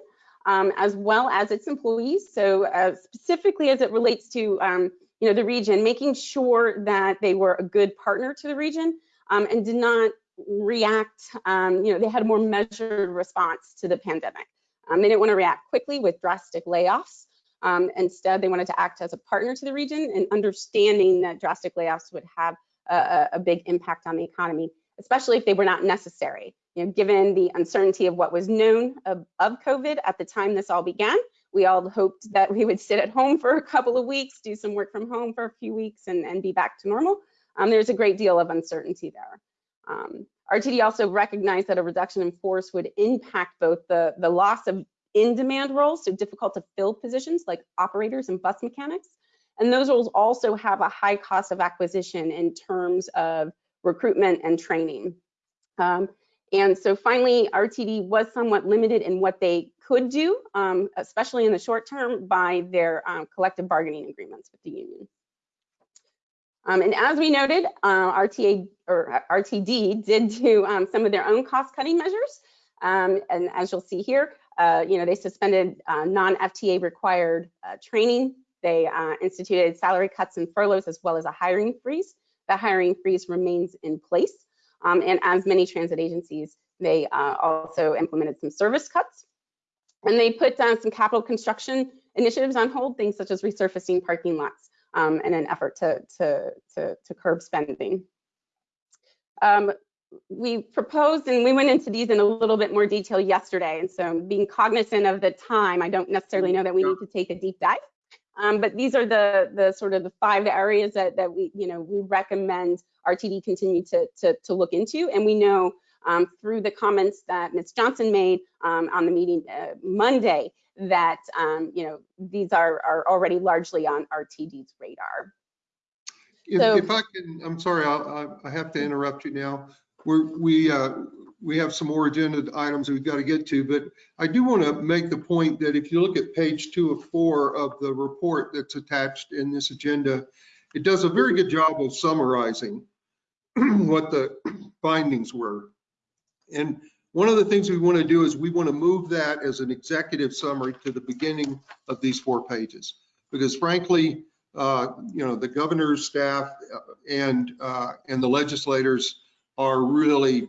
um, as well as its employees. So uh, specifically as it relates to um, you know, the region, making sure that they were a good partner to the region um, and did not react, um, you know, they had a more measured response to the pandemic. Um, they didn't want to react quickly with drastic layoffs. Um, instead, they wanted to act as a partner to the region and understanding that drastic layoffs would have a, a big impact on the economy, especially if they were not necessary. You know, given the uncertainty of what was known of, of COVID at the time this all began, we all hoped that we would sit at home for a couple of weeks, do some work from home for a few weeks and, and be back to normal. Um, there's a great deal of uncertainty there. Um, RTD also recognized that a reduction in force would impact both the, the loss of in-demand roles, so difficult to fill positions like operators and bus mechanics, and those roles also have a high cost of acquisition in terms of recruitment and training. Um, and so finally, RTD was somewhat limited in what they could do, um, especially in the short term, by their um, collective bargaining agreements with the union. Um, and as we noted, uh, RTA or RTD did do um, some of their own cost-cutting measures. Um, and as you'll see here, uh, you know, they suspended uh, non-FTA required uh, training. They uh, instituted salary cuts and furloughs as well as a hiring freeze. The hiring freeze remains in place. Um, and as many transit agencies, they uh, also implemented some service cuts. And they put down some capital construction initiatives on hold, things such as resurfacing parking lots um, in an effort to, to, to, to curb spending. Um, we proposed and we went into these in a little bit more detail yesterday. And so being cognizant of the time, I don't necessarily know that we need to take a deep dive. Um, but these are the the sort of the five areas that that we you know we recommend RTD continue to to, to look into, and we know um, through the comments that Ms. Johnson made um, on the meeting uh, Monday that um, you know these are are already largely on RTD's radar. If, So- if I can, I'm sorry, I, I- have to interrupt you now. We're, we, uh, we have some more agenda items we've got to get to, but I do want to make the point that if you look at page two of four of the report that's attached in this agenda, it does a very good job of summarizing [clears throat] what the [clears throat] findings were. And one of the things we want to do is we want to move that as an executive summary to the beginning of these four pages. Because frankly, uh, you know, the governor's staff uh, and, uh, and the legislators are really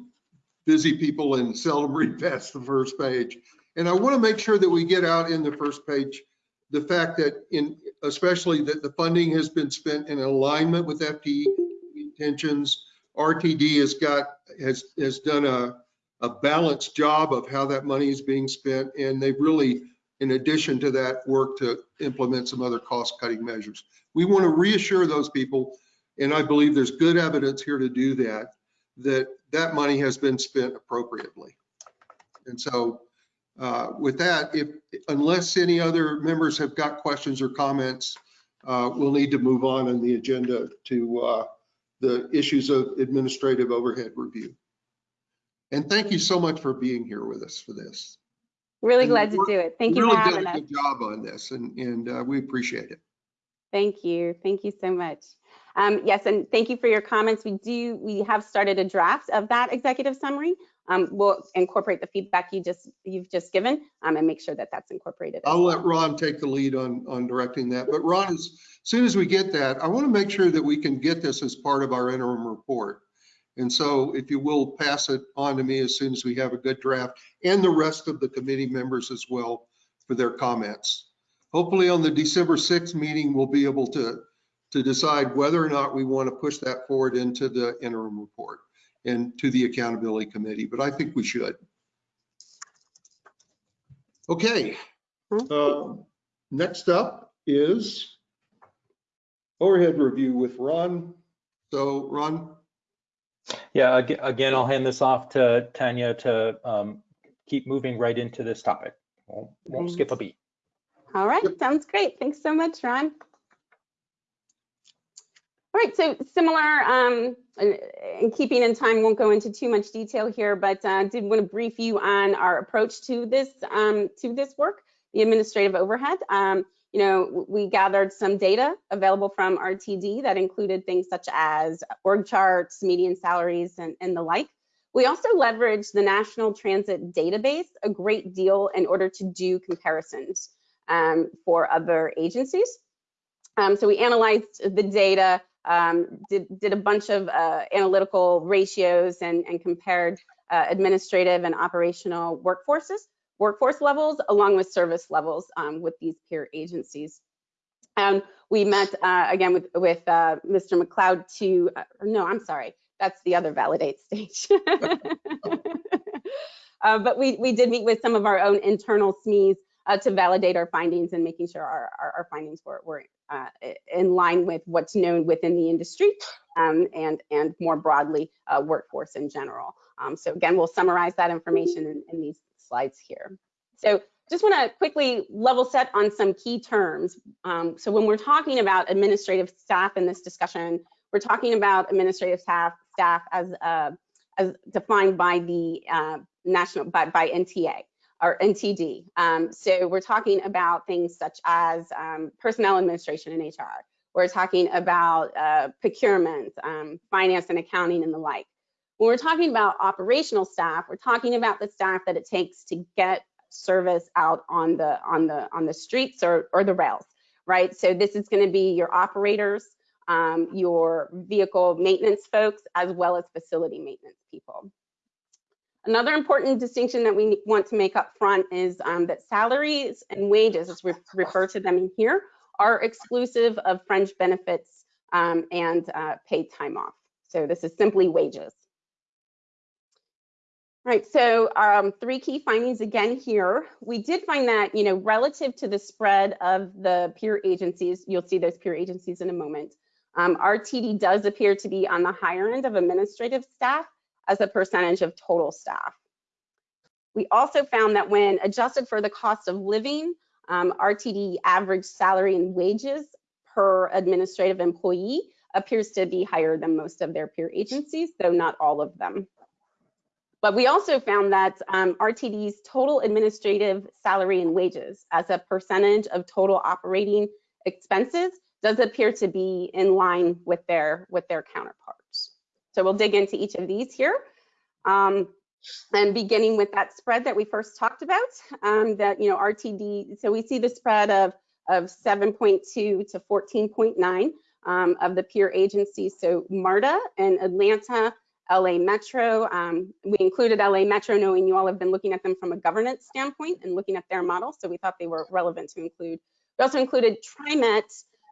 busy people and [laughs] seldom read past the first page. And I want to make sure that we get out in the first page, the fact that in, especially that the funding has been spent in alignment with FTE intentions. RTD has got, has, has done a, a balanced job of how that money is being spent. And they've really, in addition to that, worked to implement some other cost cutting measures. We want to reassure those people, and I believe there's good evidence here to do that, that that money has been spent appropriately. And so uh, with that, if, unless any other members have got questions or comments, uh, we'll need to move on in the agenda to uh, the issues of administrative overhead review. And thank you so much for being here with us for this. Really And glad to do it. Thank you Really for done having a us. Good job on this and, and uh, we appreciate it. Thank you. Thank you so much. Um, yes, and thank you for your comments. We do, we have started a draft of that executive summary. Um, we'll incorporate the feedback you just, you've just given um, and make sure that that's incorporated. I'll well. let Ron take the lead on, on directing that. But Ron, as soon as we get that, I want to make sure that we can get this as part of our interim report. And so if you will pass it on to me as soon as we have a good draft and the rest of the committee members as well for their comments. Hopefully on the December 6th meeting, we'll be able to, to decide whether or not we want to push that forward into the interim report and to the accountability committee, but I think we should. Okay. Um, Next up is overhead review with Ron. So Ron, Yeah, again, I'll hand this off to Tanya to um, keep moving right into this topic. Won't won't skip a beat. All right, sounds great. Thanks so much, Ron. All right, so similar, um, in keeping in time, won't go into too much detail here, but uh, did want to brief you on our approach to this um, to this work, the administrative overhead. Um, you know, we gathered some data available from RTD that included things such as org charts, median salaries, and, and the like. We also leveraged the National Transit Database a great deal in order to do comparisons um, for other agencies. Um, so we analyzed the data, um, did, did a bunch of uh, analytical ratios and, and compared uh, administrative and operational workforces, workforce levels, along with service levels um, with these peer agencies. And we met uh, again with, with uh, Mr. McLeod to, uh, no, I'm sorry, that's the other validate stage. [laughs] [laughs] Uh, but we, we did meet with some of our own internal SMEs uh, to validate our findings and making sure our, our, our findings were, were uh, in line with what's known within the industry um, and, and more broadly, uh, workforce in general. Um, so again, we'll summarize that information in, in these slides here. So just want to quickly level set on some key terms. Um, so when we're talking about administrative staff in this discussion, we're talking about administrative staff, staff as, uh, as defined by the uh, national, by, by NTA or NTD. Um, so we're talking about things such as um, personnel administration and HR. We're talking about uh, procurement, um, finance and accounting and the like. When we're talking about operational staff, we're talking about the staff that it takes to get service out on the on the on the streets or or the rails, right? So this is going to be your operators, um, your vehicle maintenance folks, as well as facility maintenance people. Another important distinction that we want to make up front is um, that salaries and wages, as we refer to them in here, are exclusive of fringe benefits um, and uh, paid time off. So this is simply wages. Right, so um, three key findings again here. We did find that, you know, relative to the spread of the peer agencies, you'll see those peer agencies in a moment, um, RTD does appear to be on the higher end of administrative staff as a percentage of total staff. We also found that when adjusted for the cost of living, um, RTD average salary and wages per administrative employee appears to be higher than most of their peer agencies, though not all of them. But we also found that um, RTD's total administrative salary and wages as a percentage of total operating expenses does appear to be in line with their with their counterparts. So we'll dig into each of these here. Um, and beginning with that spread that we first talked about, um, that, you know, RTD, so we see the spread of, of 7.2 to 14.9 um, of the peer agencies. So MARTA and Atlanta, LA Metro. Um, we included LA Metro knowing you all have been looking at them from a governance standpoint and looking at their model, so we thought they were relevant to include. We also included TriMet,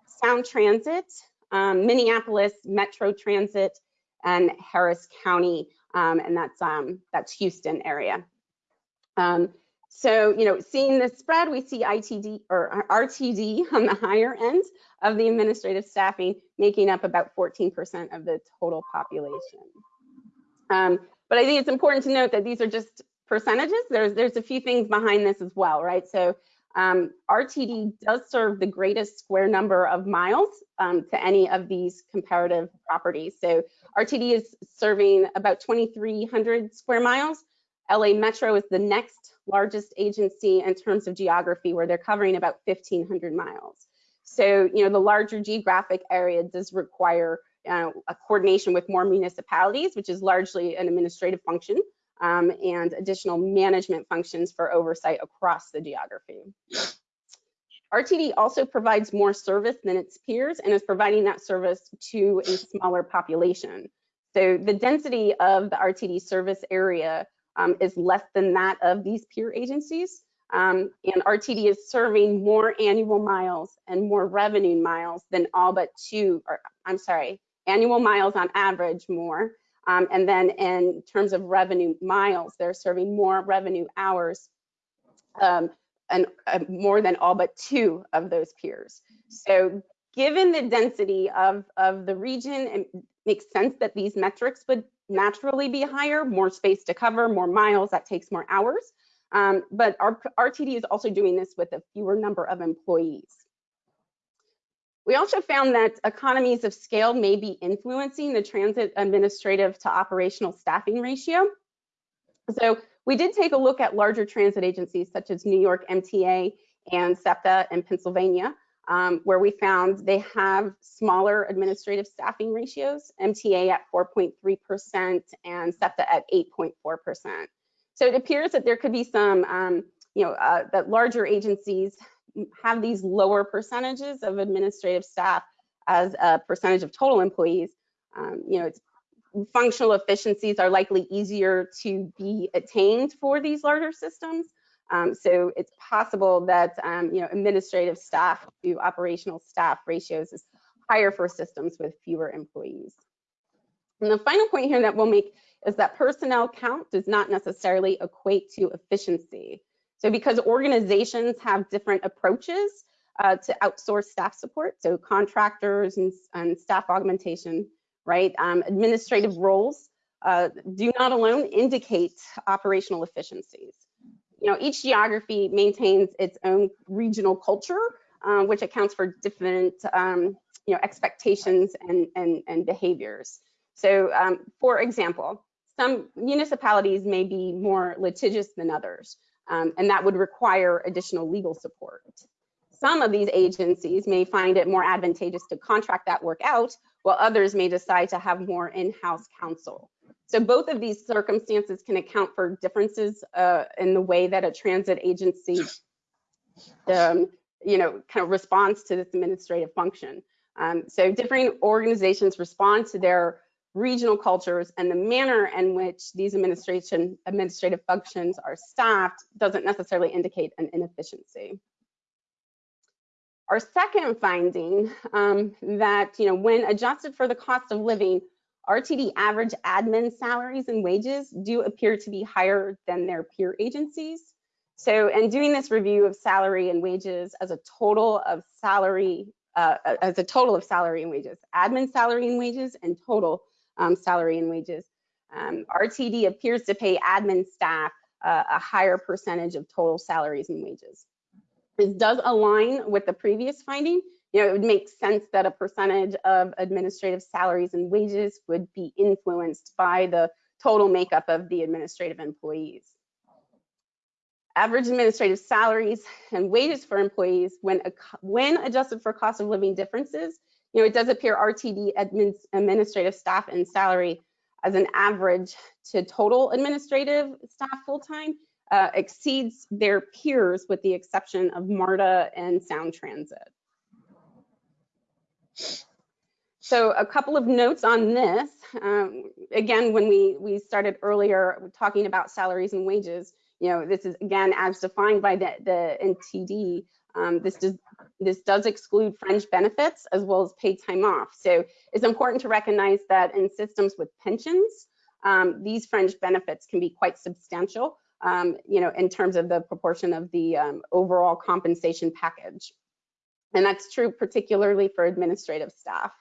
Sound Transit, um, Minneapolis Metro Transit, and Harris County, um, and that's um, that's Houston area. Um, so, you know, seeing this spread, we see ITD or RTD on the higher end of the administrative staffing, making up about 14% of the total population. Um, but I think it's important to note that these are just percentages. There's there's a few things behind this as well, right? So um, RTD does serve the greatest square number of miles um, to any of these comparative properties. So RTD is serving about 2,300 square miles. LA Metro is the next largest agency in terms of geography, where they're covering about 1,500 miles. So, you know, the larger geographic area does require uh, a coordination with more municipalities, which is largely an administrative function, um, and additional management functions for oversight across the geography. RTD also provides more service than its peers and is providing that service to a smaller population. So the density of the RTD service area um, is less than that of these peer agencies. Um, and RTD is serving more annual miles and more revenue miles than all but two, or I'm sorry, annual miles on average more. Um, and then in terms of revenue miles, they're serving more revenue hours um, and uh, more than all but two of those peers. So given the density of, of the region, it makes sense that these metrics would naturally be higher, more space to cover, more miles, that takes more hours. Um, but our RTD is also doing this with a fewer number of employees. We also found that economies of scale may be influencing the transit administrative to operational staffing ratio. So we did take a look at larger transit agencies such as New York MTA and SEPTA in Pennsylvania, um, where we found they have smaller administrative staffing ratios, MTA at 4.3% and SEPTA at 8.4%. So it appears that there could be some, um, you know, uh, that larger agencies have these lower percentages of administrative staff as a percentage of total employees. Um, you know, it's functional efficiencies are likely easier to be attained for these larger systems. Um, so it's possible that um, you know administrative staff to operational staff ratios is higher for systems with fewer employees. And the final point here that we'll make is that personnel count does not necessarily equate to efficiency. So because organizations have different approaches uh, to outsource staff support, so contractors and, and staff augmentation, right? Um, administrative roles uh, do not alone indicate operational efficiencies. You know, each geography maintains its own regional culture, um, which accounts for different, um, you know, expectations and, and, and behaviors. So um, for example, some municipalities may be more litigious than others um, and that would require additional legal support. Some of these agencies may find it more advantageous to contract that work out, while others may decide to have more in-house counsel. So both of these circumstances can account for differences uh, in the way that a transit agency, um, you know, kind of responds to this administrative function. Um, so different organizations respond to their regional cultures and the manner in which these administration administrative functions are staffed doesn't necessarily indicate an inefficiency. Our second finding um, that you know when adjusted for the cost of living, RTD average admin salaries and wages do appear to be higher than their peer agencies. So in doing this review of salary and wages as a total of salary, uh, as a total of salary and wages, admin salary and wages and total um, salary and wages. Um, RTD appears to pay admin staff uh, a higher percentage of total salaries and wages. This does align with the previous finding. You know, it would make sense that a percentage of administrative salaries and wages would be influenced by the total makeup of the administrative employees. Average administrative salaries and wages for employees when, when adjusted for cost of living differences you know, it does appear RTD admin, administrative staff and salary as an average to total administrative staff full-time uh, exceeds their peers with the exception of MARTA and Sound Transit. So a couple of notes on this. Um, again, when we, we started earlier talking about salaries and wages, you know, this is again, as defined by the, the NTD, um, this does, this does exclude fringe benefits as well as paid time off. So it's important to recognize that in systems with pensions, um, these fringe benefits can be quite substantial, um, you know, in terms of the proportion of the um, overall compensation package. And that's true particularly for administrative staff.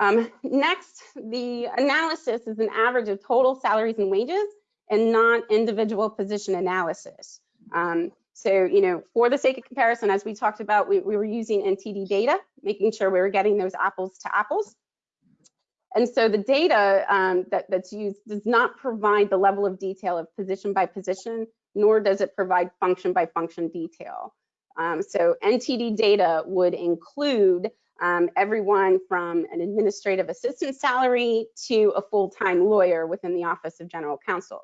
Um, next, the analysis is an average of total salaries and wages and not individual position analysis. Um, so, you know, for the sake of comparison, as we talked about, we, we were using NTD data, making sure we were getting those apples to apples. And so the data um, that, that's used does not provide the level of detail of position by position, nor does it provide function by function detail. Um, so NTD data would include um, everyone from an administrative assistant salary to a full-time lawyer within the Office of General Counsel.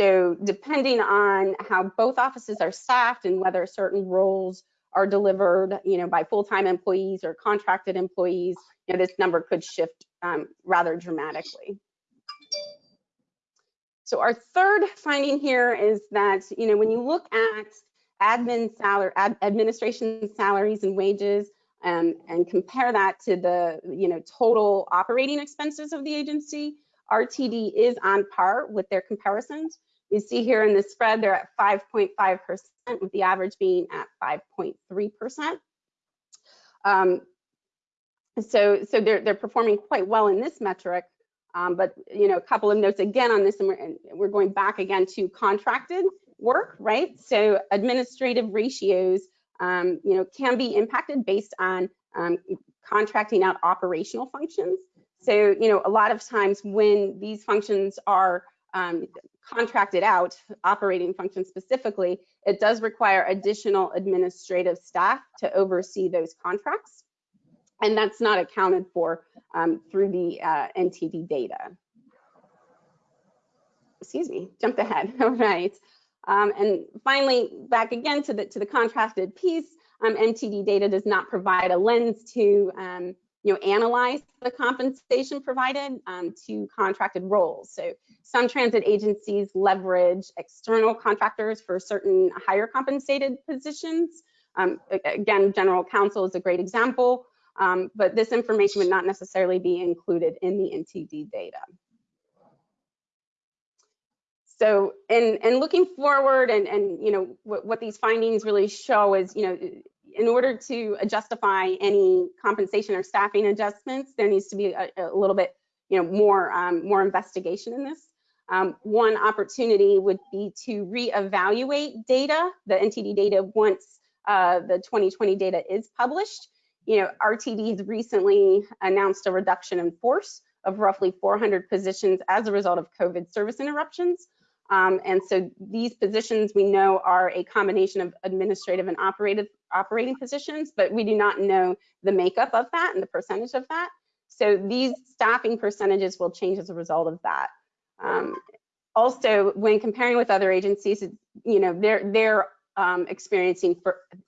So depending on how both offices are staffed and whether certain roles are delivered, you know, by full-time employees or contracted employees, you know, this number could shift um, rather dramatically. So our third finding here is that, you know, when you look at admin salary, ad, administration salaries and wages, um, and compare that to the, you know, total operating expenses of the agency, RTD is on par with their comparisons. You see here in the spread, they're at 5.5%, with the average being at 5.3%. Um, so, so they're they're performing quite well in this metric. Um, but you know, a couple of notes again on this, and we're, and we're going back again to contracted work, right? So administrative ratios, um, you know, can be impacted based on um, contracting out operational functions. So, you know, a lot of times when these functions are um, contracted out, operating functions specifically, it does require additional administrative staff to oversee those contracts. And that's not accounted for um, through the uh, NTD data. Excuse me, jumped ahead, [laughs] all right. Um, and finally, back again to the, to the contracted piece, um, NTD data does not provide a lens to um, you know, analyze the compensation provided um, to contracted roles. So some transit agencies leverage external contractors for certain higher compensated positions. Um, again, general counsel is a great example, um, but this information would not necessarily be included in the NTD data. So in, in looking forward and, and you know, what, what these findings really show is, you know, in order to justify any compensation or staffing adjustments, there needs to be a, a little bit, you know, more, um, more investigation in this. Um, one opportunity would be to reevaluate data, the NTD data once uh, the 2020 data is published. You know, RTD has recently announced a reduction in force of roughly 400 positions as a result of COVID service interruptions. Um, and so these positions we know are a combination of administrative and operative operating positions, but we do not know the makeup of that and the percentage of that. So these staffing percentages will change as a result of that. Um, also, when comparing with other agencies, you know, they're they're um, experiencing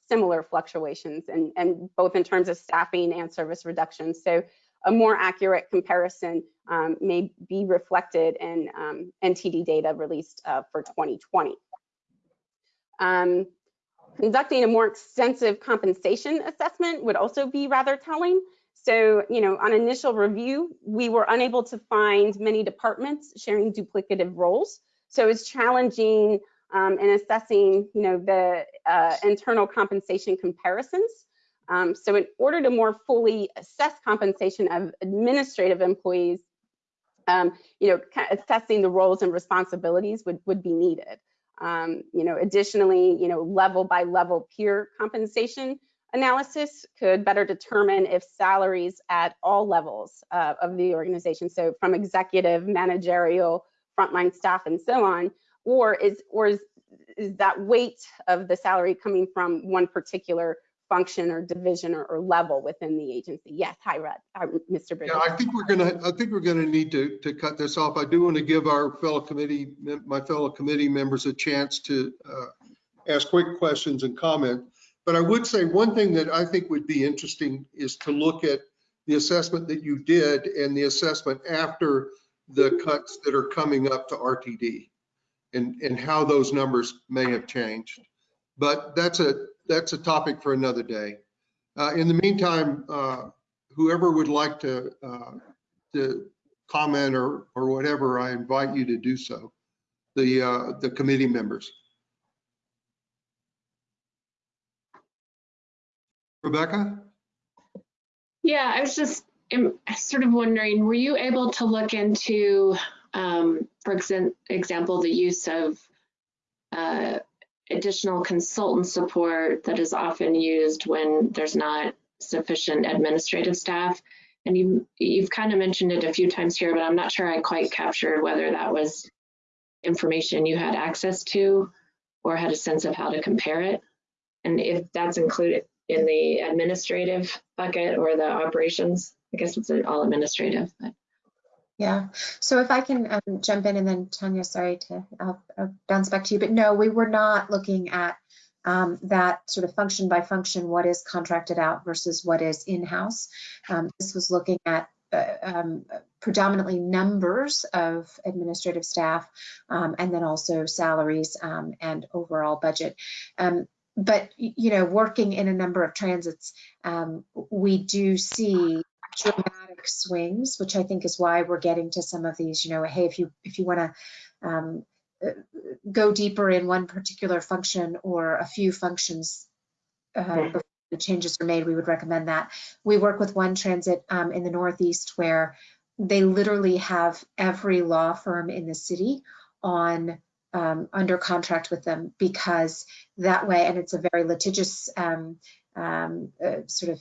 similar fluctuations and, and both in terms of staffing and service reductions. So a more accurate comparison um, may be reflected in um, NTD data released uh, for 2020. Um, conducting a more extensive compensation assessment would also be rather telling. So, you know, on initial review, we were unable to find many departments sharing duplicative roles. So it's challenging um, in assessing, you know, the uh, internal compensation comparisons. Um, so in order to more fully assess compensation of administrative employees, um, you know, assessing the roles and responsibilities would, would be needed. Um, you know, additionally, you know, level by level peer compensation analysis could better determine if salaries at all levels uh, of the organization, so from executive, managerial, frontline staff, and so on, or is or is, is that weight of the salary coming from one particular function or division or, or, level within the agency. Yes, hi, Red, hi, Mr. Bridges. Yeah, I think we're gonna, I think we're gonna need to, to cut this off. I do want to give our fellow committee, my fellow committee members a chance to uh, ask quick questions and comment. But I would say one thing that I think would be interesting is to look at the assessment that you did and the assessment after the cuts that are coming up to RTD and, and how those numbers may have changed. But that's a, that's a topic for another day. Uh, in the meantime, uh, whoever would like to, uh, to comment or, or whatever, I invite you to do so. The, uh, the committee members. Rebecca? Yeah, I was just sort of wondering, were you able to look into, um, for exam- example, the use of uh, additional consultant support that is often used when there's not sufficient administrative staff? And you, you've kind of mentioned it a few times here, but I'm not sure I quite captured whether that was information you had access to or had a sense of how to compare it. And if that's included in the administrative bucket or the operations, I guess it's all administrative, but Yeah, so if I can um, jump in and then Tanya, sorry to I'll, I'll bounce back to you, but no, we were not looking at um, that sort of function by function, what is contracted out versus what is in-house. Um, this was looking at uh, um, predominantly numbers of administrative staff um, and then also salaries um, and overall budget. But you know, working in a number of transits, um, we do see dramatic swings, which I think is why we're getting to some of these. You know, hey, if you if you want to um, uh, go deeper in one particular function or a few functions uh, before the changes are made, we would recommend that. We work with one transit um, in the Northeast where they literally have every law firm in the city on um, under contract with them because that way, and it's a very litigious um, um, uh, sort of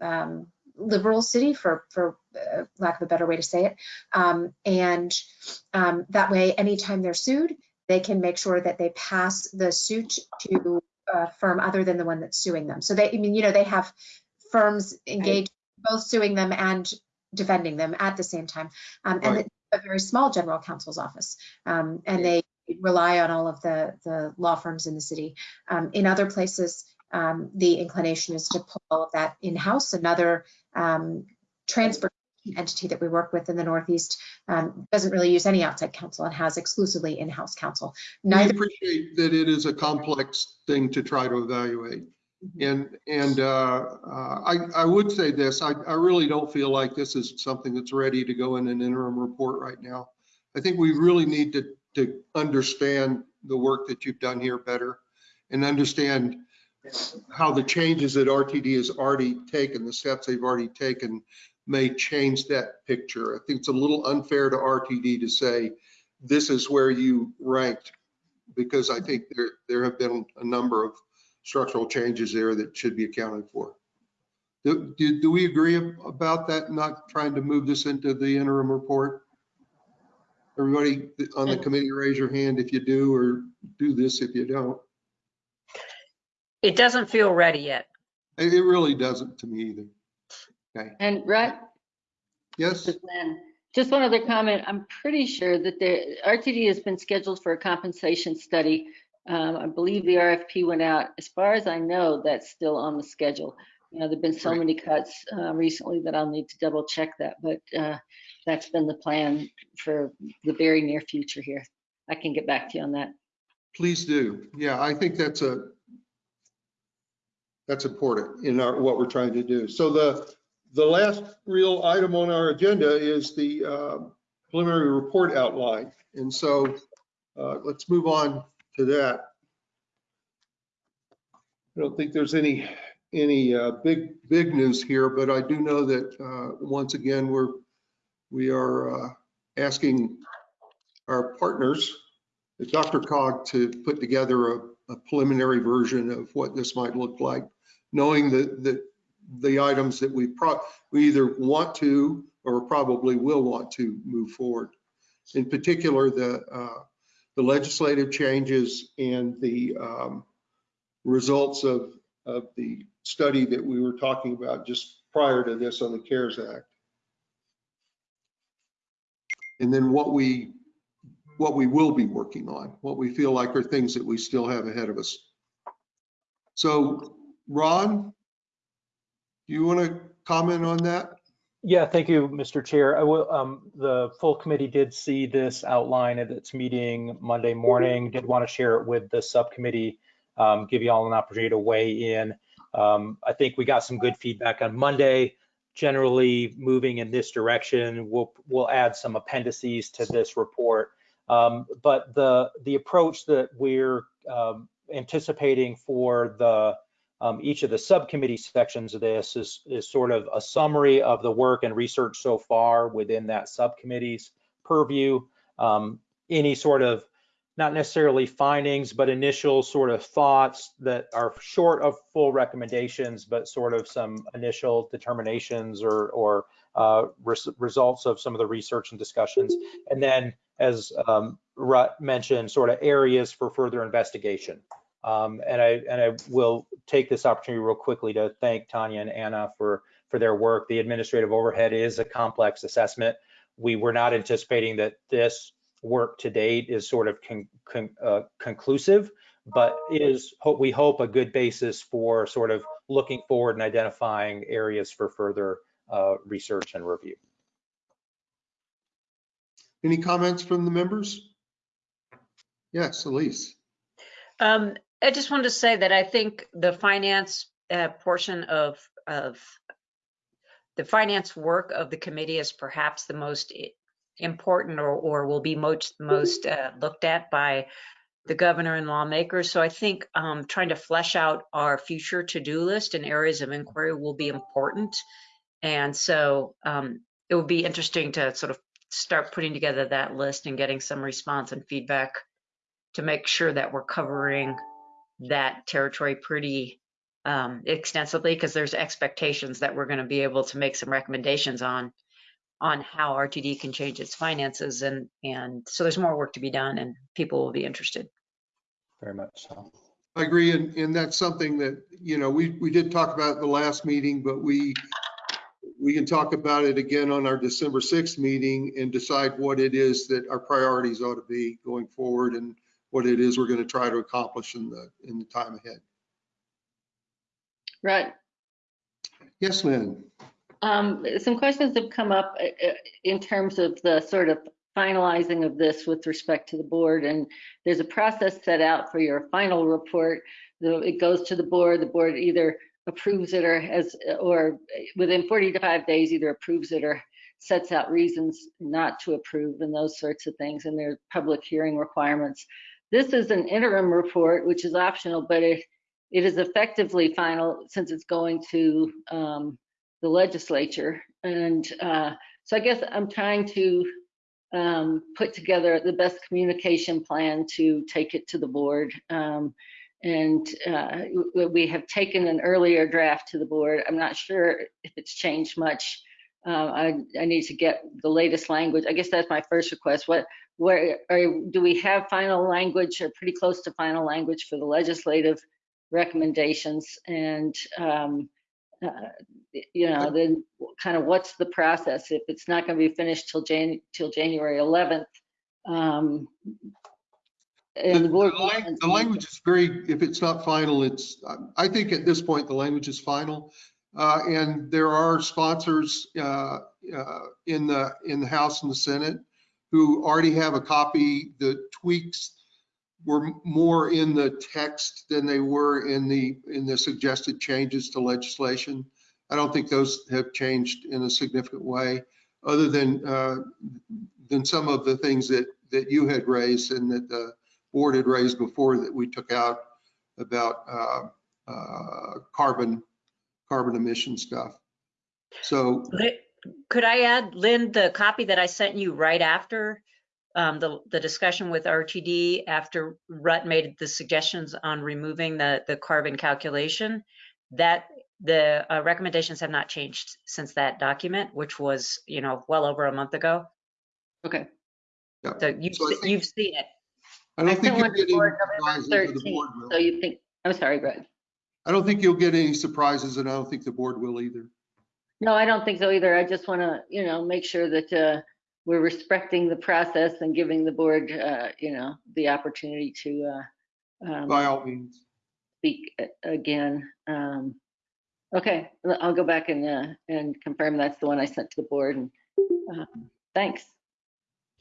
um, liberal city for for uh, lack of a better way to say it. Um, and um, that way anytime they're sued they can make sure that they pass the suit to a firm other than the one that's suing them. So they i mean you know they have firms engaged both suing them and defending them at the same time. Um, and Right. a very small general counsel's office. Um, and they rely on all of the the law firms in the city um, in other places um, the inclination is to pull all of that in-house. Another um, transportation entity that we work with in the Northeast um, doesn't really use any outside counsel and has exclusively in-house counsel. We Neither appreciate that it is a complex thing to try to evaluate. And, and uh, uh, I, I would say this, I, I really don't feel like this is something that's ready to go in an interim report right now. I think we really need to, to understand the work that you've done here better and understand how the changes that RTD has already taken, the steps they've already taken may change that picture. I think it's a little unfair to RTD to say, this is where you ranked because I think there, there have been a number of structural changes there that should be accounted for. Do, do, do we agree about that, not trying to move this into the interim report? Everybody on the committee, raise your hand if you do, or do this if you don't. It doesn't feel ready yet. It, it really doesn't to me either. Okay, And Rod, yes, this is Lynn. Just one other comment. I'm pretty sure that the RTD has been scheduled for a compensation study. Um, I believe the RFP went out. As far as I know, that's still on the schedule. You know, there've been so many cuts uh, recently that I'll need to double check that, but uh, that's been the plan for the very near future here. I can get back to you on that. please do. Yeah, I think that's a, that's important in our, what we're trying to do. So the, the last real item on our agenda is the uh, preliminary report outline. And so uh, let's move on to that. I don't think there's any, any uh, big, big news here, but I do know that uh, once again, we're, we are uh, asking our partners, DRCOG, to put together a a preliminary version of what this might look like, knowing that, that the items that we pro, we either want to or probably will want to move forward. In particular, the, uh, the legislative changes and the um, results of, of the study that we were talking about just prior to this on the CARES Act. And then what we what we will be working on, what we feel like are things that we still have ahead of us. So Ron, do you want to comment on that? Yeah, thank you, Mr. Chair. I will, um, the full committee did see this outline at its meeting Monday morning, did want to share it with the subcommittee, um, give you all an opportunity to weigh in. Um, I think we got some good feedback on Monday, generally moving in this direction. We'll, we'll add some appendices to this report. Um, but the, the approach that we're, um, anticipating for the, um, each of the subcommittee sections of this is, is sort of a summary of the work and research so far within that subcommittee's purview. Um, any sort of, not necessarily findings, but initial sort of thoughts that are short of full recommendations, but sort of some initial determinations or, or uh, res results of some of the research and discussions. And then, as um, Rutt mentioned, sort of areas for further investigation. Um, and I and I will take this opportunity real quickly to thank Tanya and Anna for for their work. The administrative overhead is a complex assessment. We were not anticipating that this work to date is sort of con, con, uh, conclusive, but is hope we hope a good basis for sort of looking forward and identifying areas for further uh, research and review. Any comments from the members? Yes, Elise. Um, I just wanted to say that I think the finance uh, portion of, of the finance work of the committee is perhaps the most important or, or will be most, most uh, looked at by the governor and lawmakers. So I think um, trying to flesh out our future to-do list and areas of inquiry will be important. And so um, it will be interesting to sort of start putting together that list and getting some response and feedback to make sure that we're covering that territory pretty um, extensively because there's expectations that we're going to be able to make some recommendations on on how RTD can change its finances and and so there's more work to be done and people will be interested. Very much so. I agree, and, and that's something that, you know, we, we did talk about at the last meeting, but we, we can talk about it again on our December 6th meeting and decide what it is that our priorities ought to be going forward and what it is we're going to try to accomplish in the, in the time ahead. Right. Yes, Lynn. Um, some questions have come up uh, uh, in terms of the sort of finalizing of this with respect to the board. And there's a process set out for your final report. It goes to the board. The board either approves it or has, or within 45 days, either approves it or sets out reasons not to approve and those sorts of things. And there's public hearing requirements. This is an interim report, which is optional, but it, it is effectively final since it's going to um, the legislature. And uh, so I guess I'm trying to um, put together the best communication plan to take it to the board. Um, and uh, we have taken an earlier draft to the board. I'm not sure if it's changed much. Uh, I, I, need to get the latest language. I guess that's my first request. What, where are, do we have final language or pretty close to final language for the legislative recommendations? And um, uh, you know, then kind of what's the process if it's not going to be finished till Jan till January 11th? Um, and the, the, the language is very, if it's not final, it's, I think at this point, the language is final. Uh, and there are sponsors uh, uh, in the in the House and the Senate who already have a copy. The tweaks were more in the text than they were in the in the suggested changes to legislation. I don't think those have changed in a significant way, other than uh, than some of the things that that you had raised and that the board had raised before that we took out about uh, uh, carbon carbon emission stuff. So could I add, Lynn, the copy that I sent you right after um, the, the discussion with RTD after Rutt made the suggestions on removing the, the carbon calculation, that the uh, recommendations have not changed since that document, which was, you know, well over a month ago. Okay. Yeah. So you've, so think, you've seen it. I don't I think you'll get any surprises. 13, so you think, I'm sorry, Greg. I don't think you'll get any surprises and I don't think the board will either. No, I don't think so either. I just want to, you know, make sure that uh, we're respecting the process and giving the board, uh, you know, the opportunity to uh, um, by all means speak again. Um, Okay, I'll go back and, uh, and confirm that's the one I sent to the board and, um, thanks.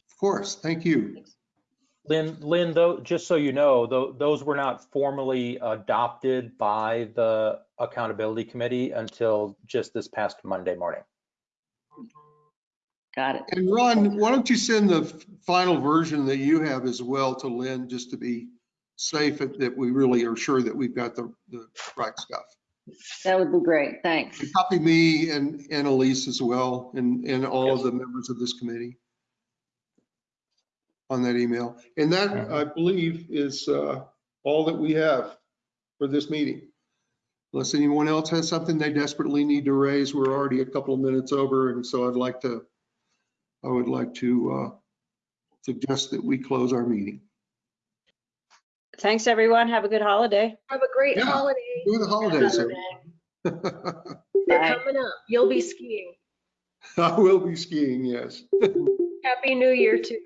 Of course, thank you. Lynn, Lynn, though, just so you know, tho- those were not formally adopted by the Accountability Committee until just this past Monday morning. Got it. And Ron, why don't you send the final version that you have as well to Lynn, just to be safe that that we really are sure that we've got the, the right stuff. That would be great. Thanks. And Copy me and, and Elise as well, and, and all of the members of this committee on that email. And that, I believe, is uh, all that we have for this meeting. Unless anyone else has something they desperately need to raise, we're already a couple of minutes over, and so I'd like to, I would like to uh, suggest that we close our meeting. Thanks, everyone. Have a good holiday. Have a great Yeah. holiday. Enjoy the holidays. [laughs] They're Bye. coming up. You'll be skiing. I will be skiing, yes. Happy New Year too.